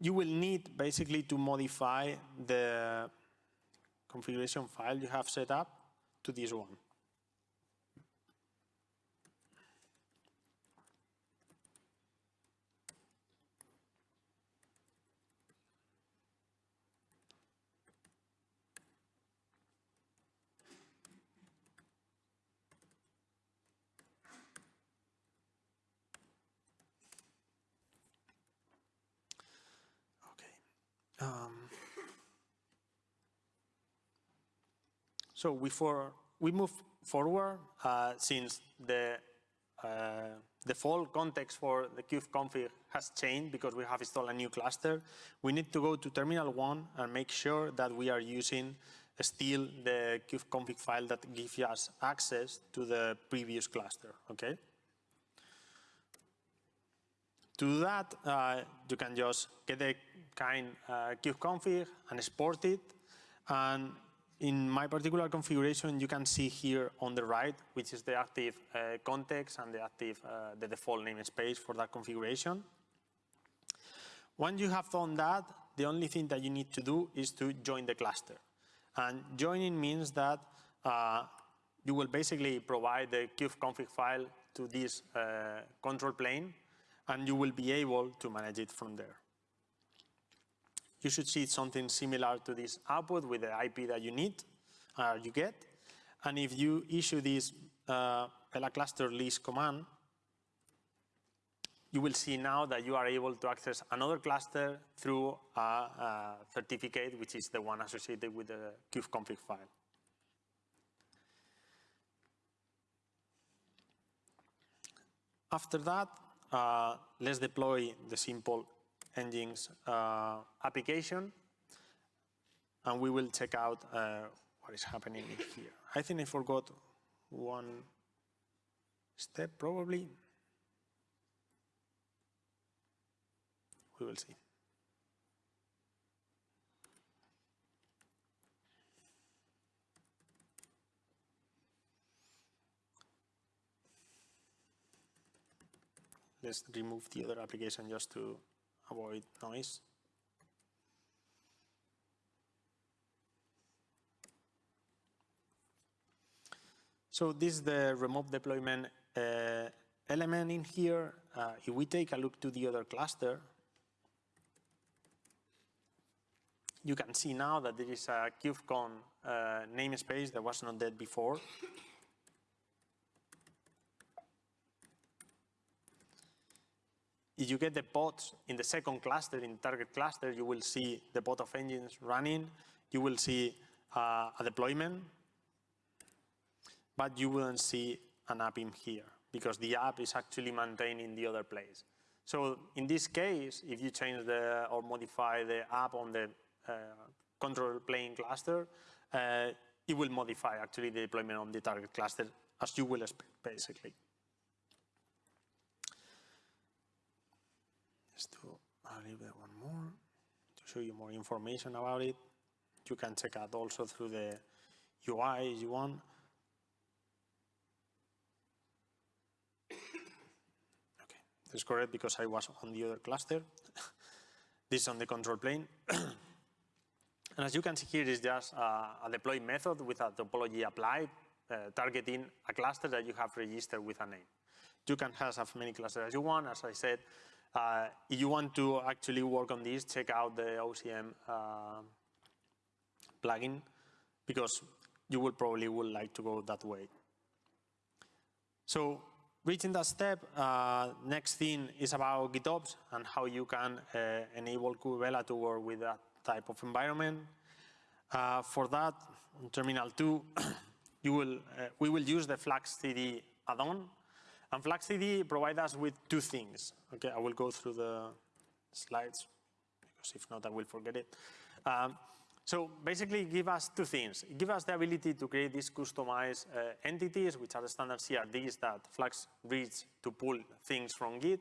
S1: you will need basically to modify the configuration file you have set up to this one. So we, we move forward uh, since the uh, default context for the kubeconfig has changed because we have installed a new cluster. We need to go to terminal one and make sure that we are using still the kubeconfig file that gives us access to the previous cluster, okay? To do that, uh, you can just get the kind uh, kubeconfig and export it. And in my particular configuration, you can see here on the right, which is the active uh, context and the active, uh, the default namespace for that configuration. Once you have done that, the only thing that you need to do is to join the cluster. And joining means that uh, you will basically provide the kubeconfig file to this uh, control plane and you will be able to manage it from there. You should see something similar to this output with the IP that you need, uh, you get. And if you issue this uh, cluster list command, you will see now that you are able to access another cluster through a, a certificate, which is the one associated with the kubeconfig file. After that, uh, let's deploy the simple Nginx uh, application, and we will check out uh, what is happening here. I think I forgot one step, probably. We will see. let's remove the other application just to avoid noise. So this is the remote deployment uh, element in here. Uh, if we take a look to the other cluster, you can see now that there is a KubeCon uh, namespace that was not there before. If you get the pods in the second cluster, in target cluster, you will see the pod of nginx running. You will see uh, a deployment, but you wouldn't see an app in here because the app is actually maintained in the other place. So in this case, if you change the or modify the app on the uh, control plane cluster, uh, it will modify actually the deployment on the target cluster as you will expect, basically. Let's do a little bit one more to show you more information about it. You can check out also through the UI if you want. Okay, that's correct because I was on the other cluster. this is on the control plane. and as you can see here is just uh, a deploy method with a topology applied, uh, targeting a cluster that you have registered with a name. You can have as many clusters as you want. As I said, uh, if you want to actually work on this, check out the OCM uh, plugin because you will probably would like to go that way. So reaching that step, uh, next thing is about GitOps and how you can uh, enable Kubevela to work with that type of environment. Uh, for that, in Terminal 2, you will, uh, we will use the FluxCD add-on and FluxCD provides us with two things. Okay, I will go through the slides because if not, I will forget it. Um, so basically give us two things. Give us the ability to create these Kustomize uh, entities, which are the standard CRDs that Flux reads to pull things from Git.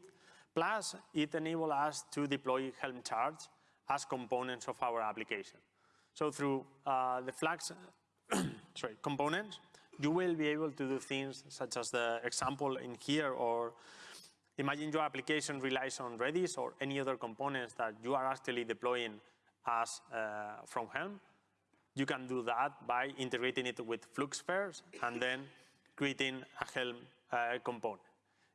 S1: Plus, it enables us to deploy Helm charts as components of our application. So through uh, the Flux sorry, components, you will be able to do things such as the example in here or imagine your application relies on Redis or any other components that you are actually deploying as uh, from Helm. You can do that by integrating it with FluxSpheres and then creating a Helm uh, component.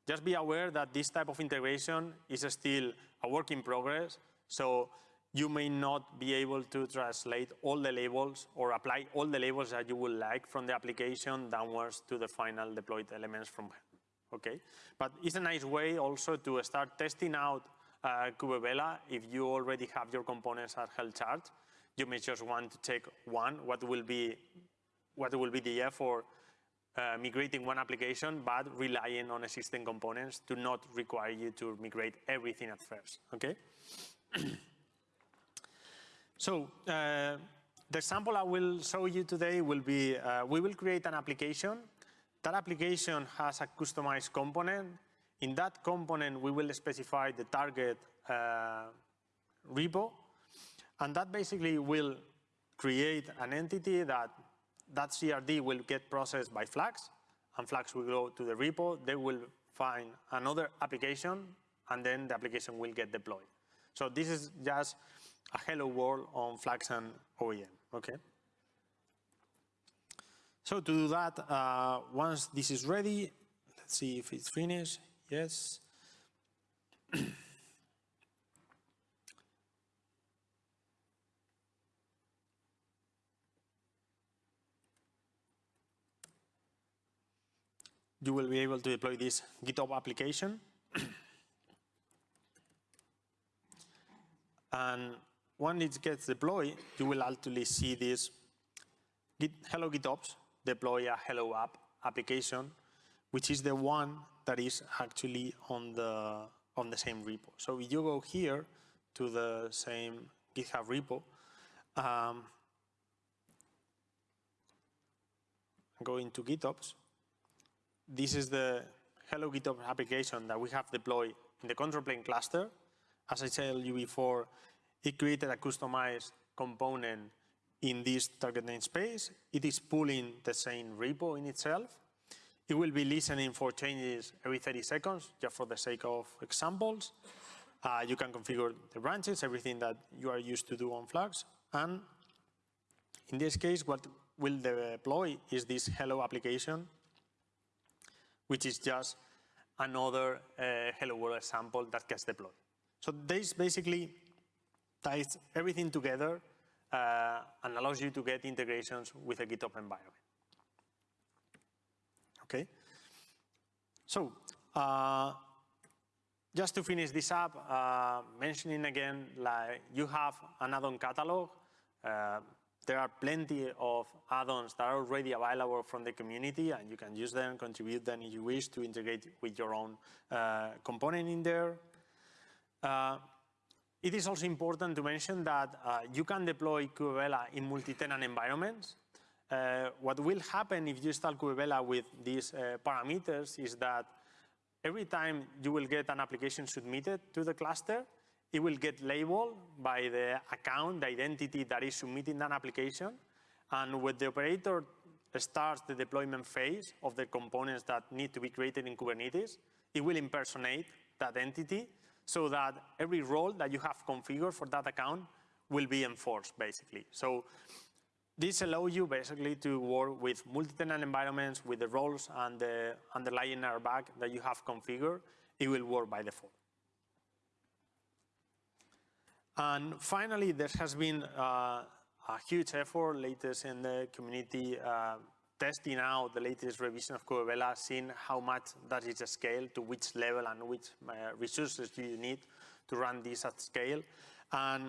S1: Just be aware that this type of integration is still a work in progress. So you may not be able to translate all the labels or apply all the labels that you would like from the application downwards to the final deployed elements from okay? But it's a nice way also to start testing out uh, Kubevela if you already have your components at Helm chart. You may just want to take one, what will be, what will be the effort uh, migrating one application, but relying on existing components to not require you to migrate everything at first, okay? So uh, the example I will show you today will be, uh, we will create an application. That application has a Kustomize component. In that component, we will specify the target uh, repo. And that basically will create an entity that that CRD will get processed by Flux, and Flux will go to the repo. They will find another application, and then the application will get deployed. So this is just a hello world on Flux and OAM, okay? So to do that, uh, once this is ready, let's see if it's finished, yes. you will be able to deploy this GitOps application. and when it gets deployed, you will actually see this Git, Hello GitOps deploy a Hello app application, which is the one that is actually on the on the same repo. So if you go here to the same GitHub repo, um, go into GitOps, this is the Hello GitOps application that we have deployed in the control plane cluster. As I told you before, it created a Kustomize component in this target namespace. It is pulling the same repo in itself. It will be listening for changes every 30 seconds, just for the sake of examples. Uh, you can configure the branches, everything that you are used to do on Flux. And in this case, what will deploy is this Hello application, which is just another uh, Hello World example that gets deployed. So this basically ties everything together uh, and allows you to get integrations with a GitOps environment. Okay? So, uh, just to finish this up, uh, mentioning again, like you have an add-on catalog. Uh, there are plenty of add-ons that are already available from the community and you can use them, contribute them if you wish to integrate with your own uh, component in there. It is also important to mention that uh, you can deploy Kubevela in multi-tenant environments. Uh, what will happen if you install Kubevela with these uh, parameters is that every time you will get an application submitted to the cluster, it will get labeled by the account, the identity that is submitting that application. And when the operator starts the deployment phase of the components that need to be created in Kubernetes, it will impersonate that entity so that every role that you have configured for that account will be enforced, basically. So this allows you basically to work with multi-tenant environments with the roles and the underlying RBAC that you have configured. It will work by default. And finally, there has been uh, a huge effort latest in the community uh, testing out the latest revision of Kubevela, seeing how much does it scale, to which level and which uh, resources do you need to run this at scale. And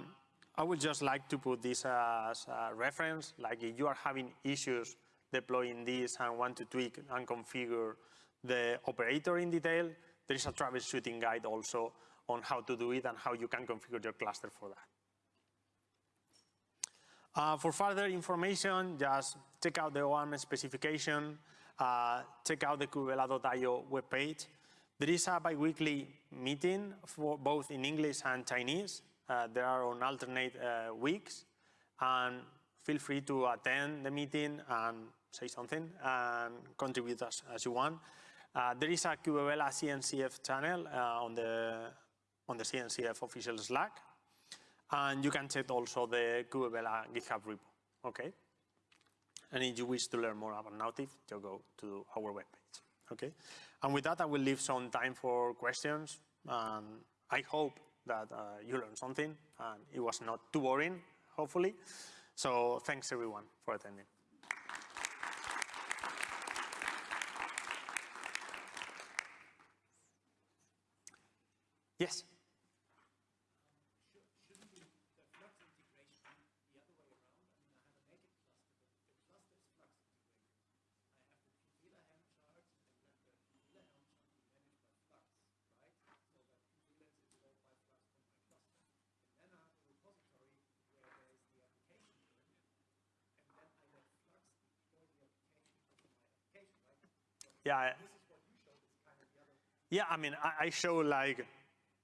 S1: I would just like to put this as a reference, like if you are having issues deploying this and want to tweak and configure the operator in detail, there is a troubleshooting guide also on how to do it and how you can configure your cluster for that. Uh, for further information, just check out the OAM specification, uh, check out the kubevela.io webpage. There is a biweekly meeting for both in English and Chinese. Uh, there are on alternate uh, weeks. And feel free to attend the meeting and say something and contribute as, as you want. Uh, there is a Kubevela CNCF channel uh, on the on the CNCF official Slack. And you can check also the Kubevela GitHub repo, okay? And if you wish to learn more about Napptive, you go to our webpage, okay? And with that, I will leave some time for questions. And I hope that uh, you learned something and it was not too boring, hopefully. So thanks everyone for attending. Yes? Yeah. Yeah, I mean, I, I show like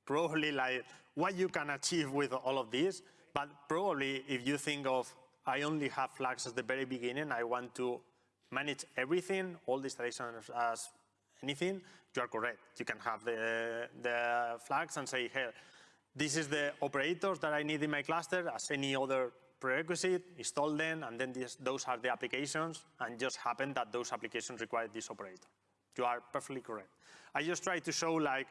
S1: probably like what you can achieve with all of this, but probably if you think of I only have Flux at the very beginning, I want to manage everything, all the installations as anything, you are correct. You can have the, the Flux and say, hey, this is the operators that I need in my cluster as any other prerequisite, install them, and then this, those are the applications, and just happen that those applications require this operator. You are perfectly correct. I just try to show like,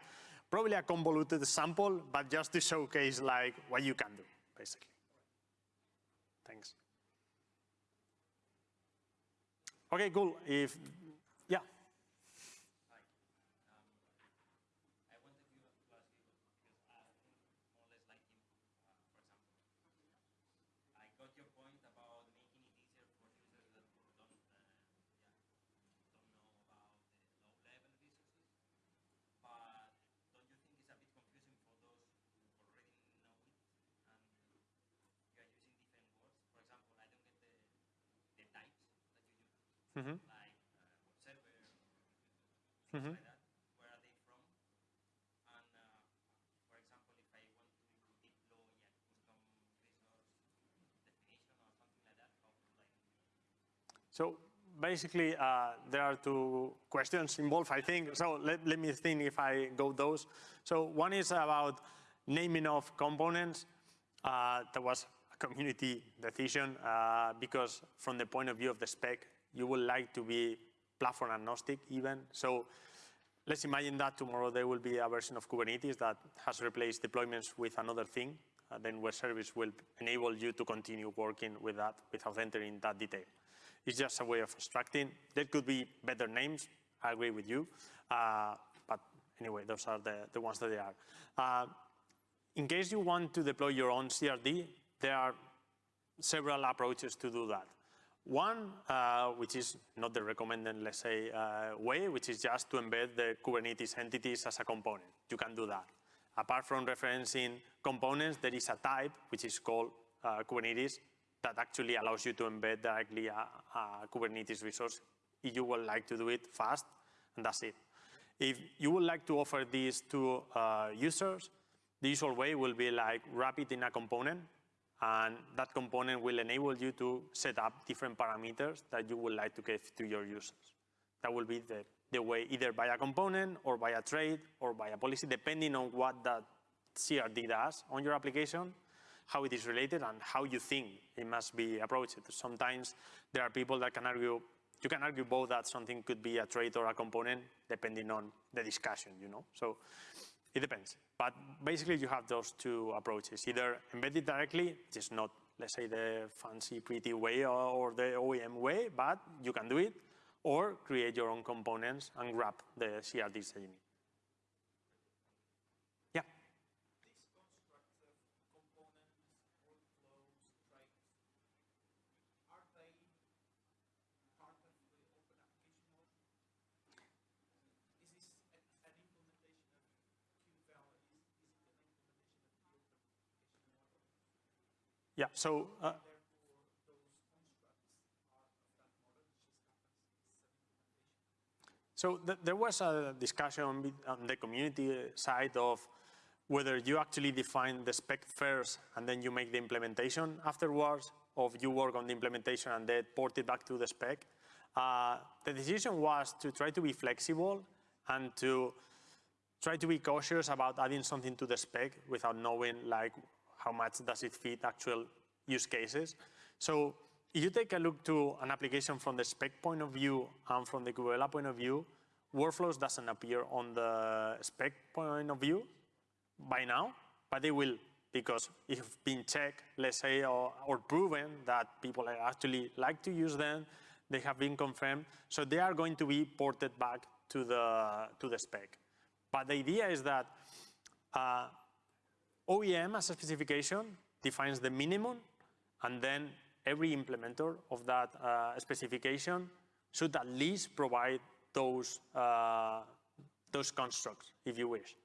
S1: probably a convoluted sample, but just to showcase like what you can do, basically. Thanks. Okay, cool. If
S2: Mm -hmm. Like uh, server, mm -hmm. like that. Where are they from? And uh, for example, if I want to deploy a custom resource definition or something like that, how do I?
S1: So basically, uh, there are two questions involved, I think. So let, let me think if I go those. So one is about naming of components. Uh, that was a community decision uh, because from the point of view of the spec, you would like to be platform agnostic even. So let's imagine that tomorrow there will be a version of Kubernetes that has replaced deployments with another thing. Then web service will enable you to continue working with that without entering that detail. It's just a way of abstracting. There could be better names, I agree with you. Uh, but anyway, those are the, the ones that they are. Uh, in case you want to deploy your own CRD, there are several approaches to do that. One, uh, which is not the recommended, let's say, uh, way, which is just to embed the Kubernetes entities as a component. You can do that. Apart from referencing components, there is a type, which is called uh, Kubernetes, that actually allows you to embed directly a, a Kubernetes resource if you would like to do it fast, and that's it. If you would like to offer this to uh, users, the usual way will be like wrap it in a component and that component will enable you to set up different parameters that you would like to give to your users. That will be the, the way either by a component or by a trait or by a policy, depending on what that CRD does on your application, how it is related and how you think it must be approached. Sometimes there are people that can argue, you can argue both that something could be a trait or a component depending on the discussion, you know. So it depends. But basically, you have those two approaches. Either embed it directly, which is not, let's say, the fancy, pretty way or the OAM way, but you can do it, or create your own components and grab the CRDs that you need. Yeah? Yeah, so uh, So th there was a discussion on the community side of whether you actually define the spec first and then you make the implementation afterwards, or you work on the implementation and then port it back to the spec. Uh, the decision was to try to be flexible and to try to be cautious about adding something to the spec without knowing like how much does it fit actual use cases. So if you take a look to an application from the spec point of view and from the Kubevela point of view, workflows doesn't appear on the spec point of view by now, but they will because it's been checked, let's say, or, or proven that people actually like to use them, they have been confirmed, so they are going to be ported back to the, to the spec. But the idea is that uh, OAM as a specification defines the minimum and then every implementer of that uh, specification should at least provide those, uh, those constructs, if you wish.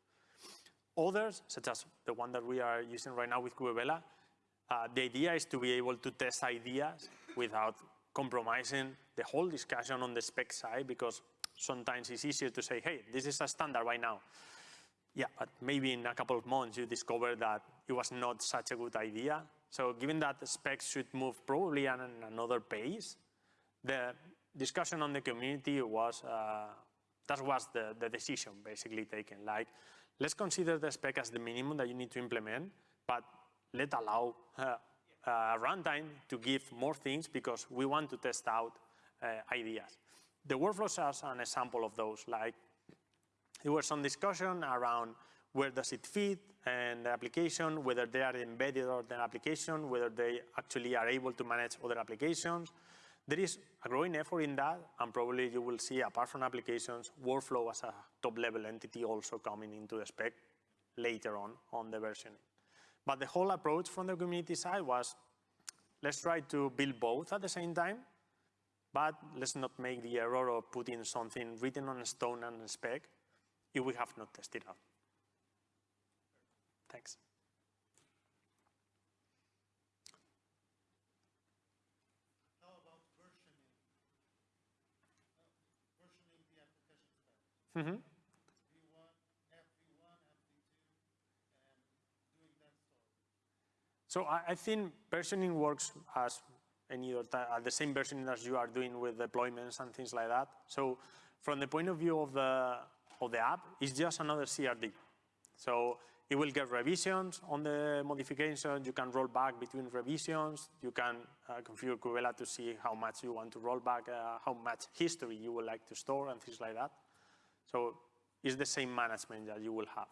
S1: Others, such as the one that we are using right now with Kubevela, uh, the idea is to be able to test ideas without compromising the whole discussion on the spec side, because sometimes it's easier to say, hey, this is a standard right now. Yeah, but maybe in a couple of months you discover that it was not such a good idea. So given that the specs should move probably at another pace, the discussion on the community was, uh, that was the, the decision basically taken. Like, let's consider the spec as the minimum that you need to implement, but let allow uh, uh, runtime to give more things because we want to test out uh, ideas. The workflows are an example of those. Like there was some discussion around where does it fit and the application, whether they are embedded or the application, whether they actually are able to manage other applications. There is a growing effort in that, and probably you will see, apart from applications, workflow as a top-level entity also coming into the spec later on, on the versioning. But the whole approach from the community side was, let's try to build both at the same time, but let's not make the error of putting something written on stone and spec if we have not tested out. Thanks.
S3: How about versioning? Uh, versioning the application spec.
S1: Mm -hmm.
S3: V1, FV1, FV2, and doing that story.
S1: So I, I think versioning works as any other at the same versioning as you are doing with deployments and things like that. So from the point of view of the of the app, is just another CRD. So it will get revisions on the modifications. You can roll back between revisions. You can uh, configure Kubevela to see how much you want to roll back, uh, how much history you would like to store and things like that. So it's the same management that you will have.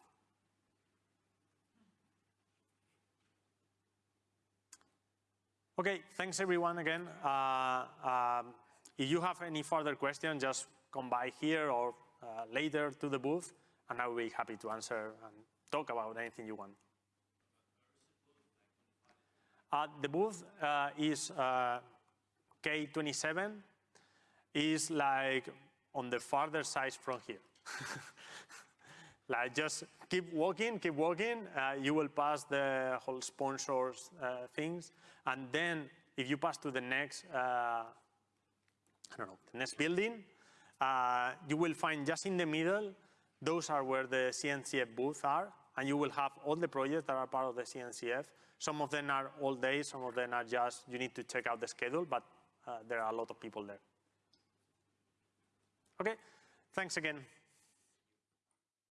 S1: Okay, thanks everyone again. Uh, um, if you have any further questions, just come by here or uh, later to the booth and I will be happy to answer and talk about anything you want. Uh, the booth uh, is uh, K27, is like on the farther side from here. like just keep walking, keep walking, uh, you will pass the whole sponsors things, and then if you pass to the next, I don't know, the next building, uh, you will find just in the middle, those are where the CNCF booths are, and you will have all the projects that are part of the CNCF. Some of them are all day, some of them are just, you need to check out the schedule, but uh, there are a lot of people there. Okay, thanks again.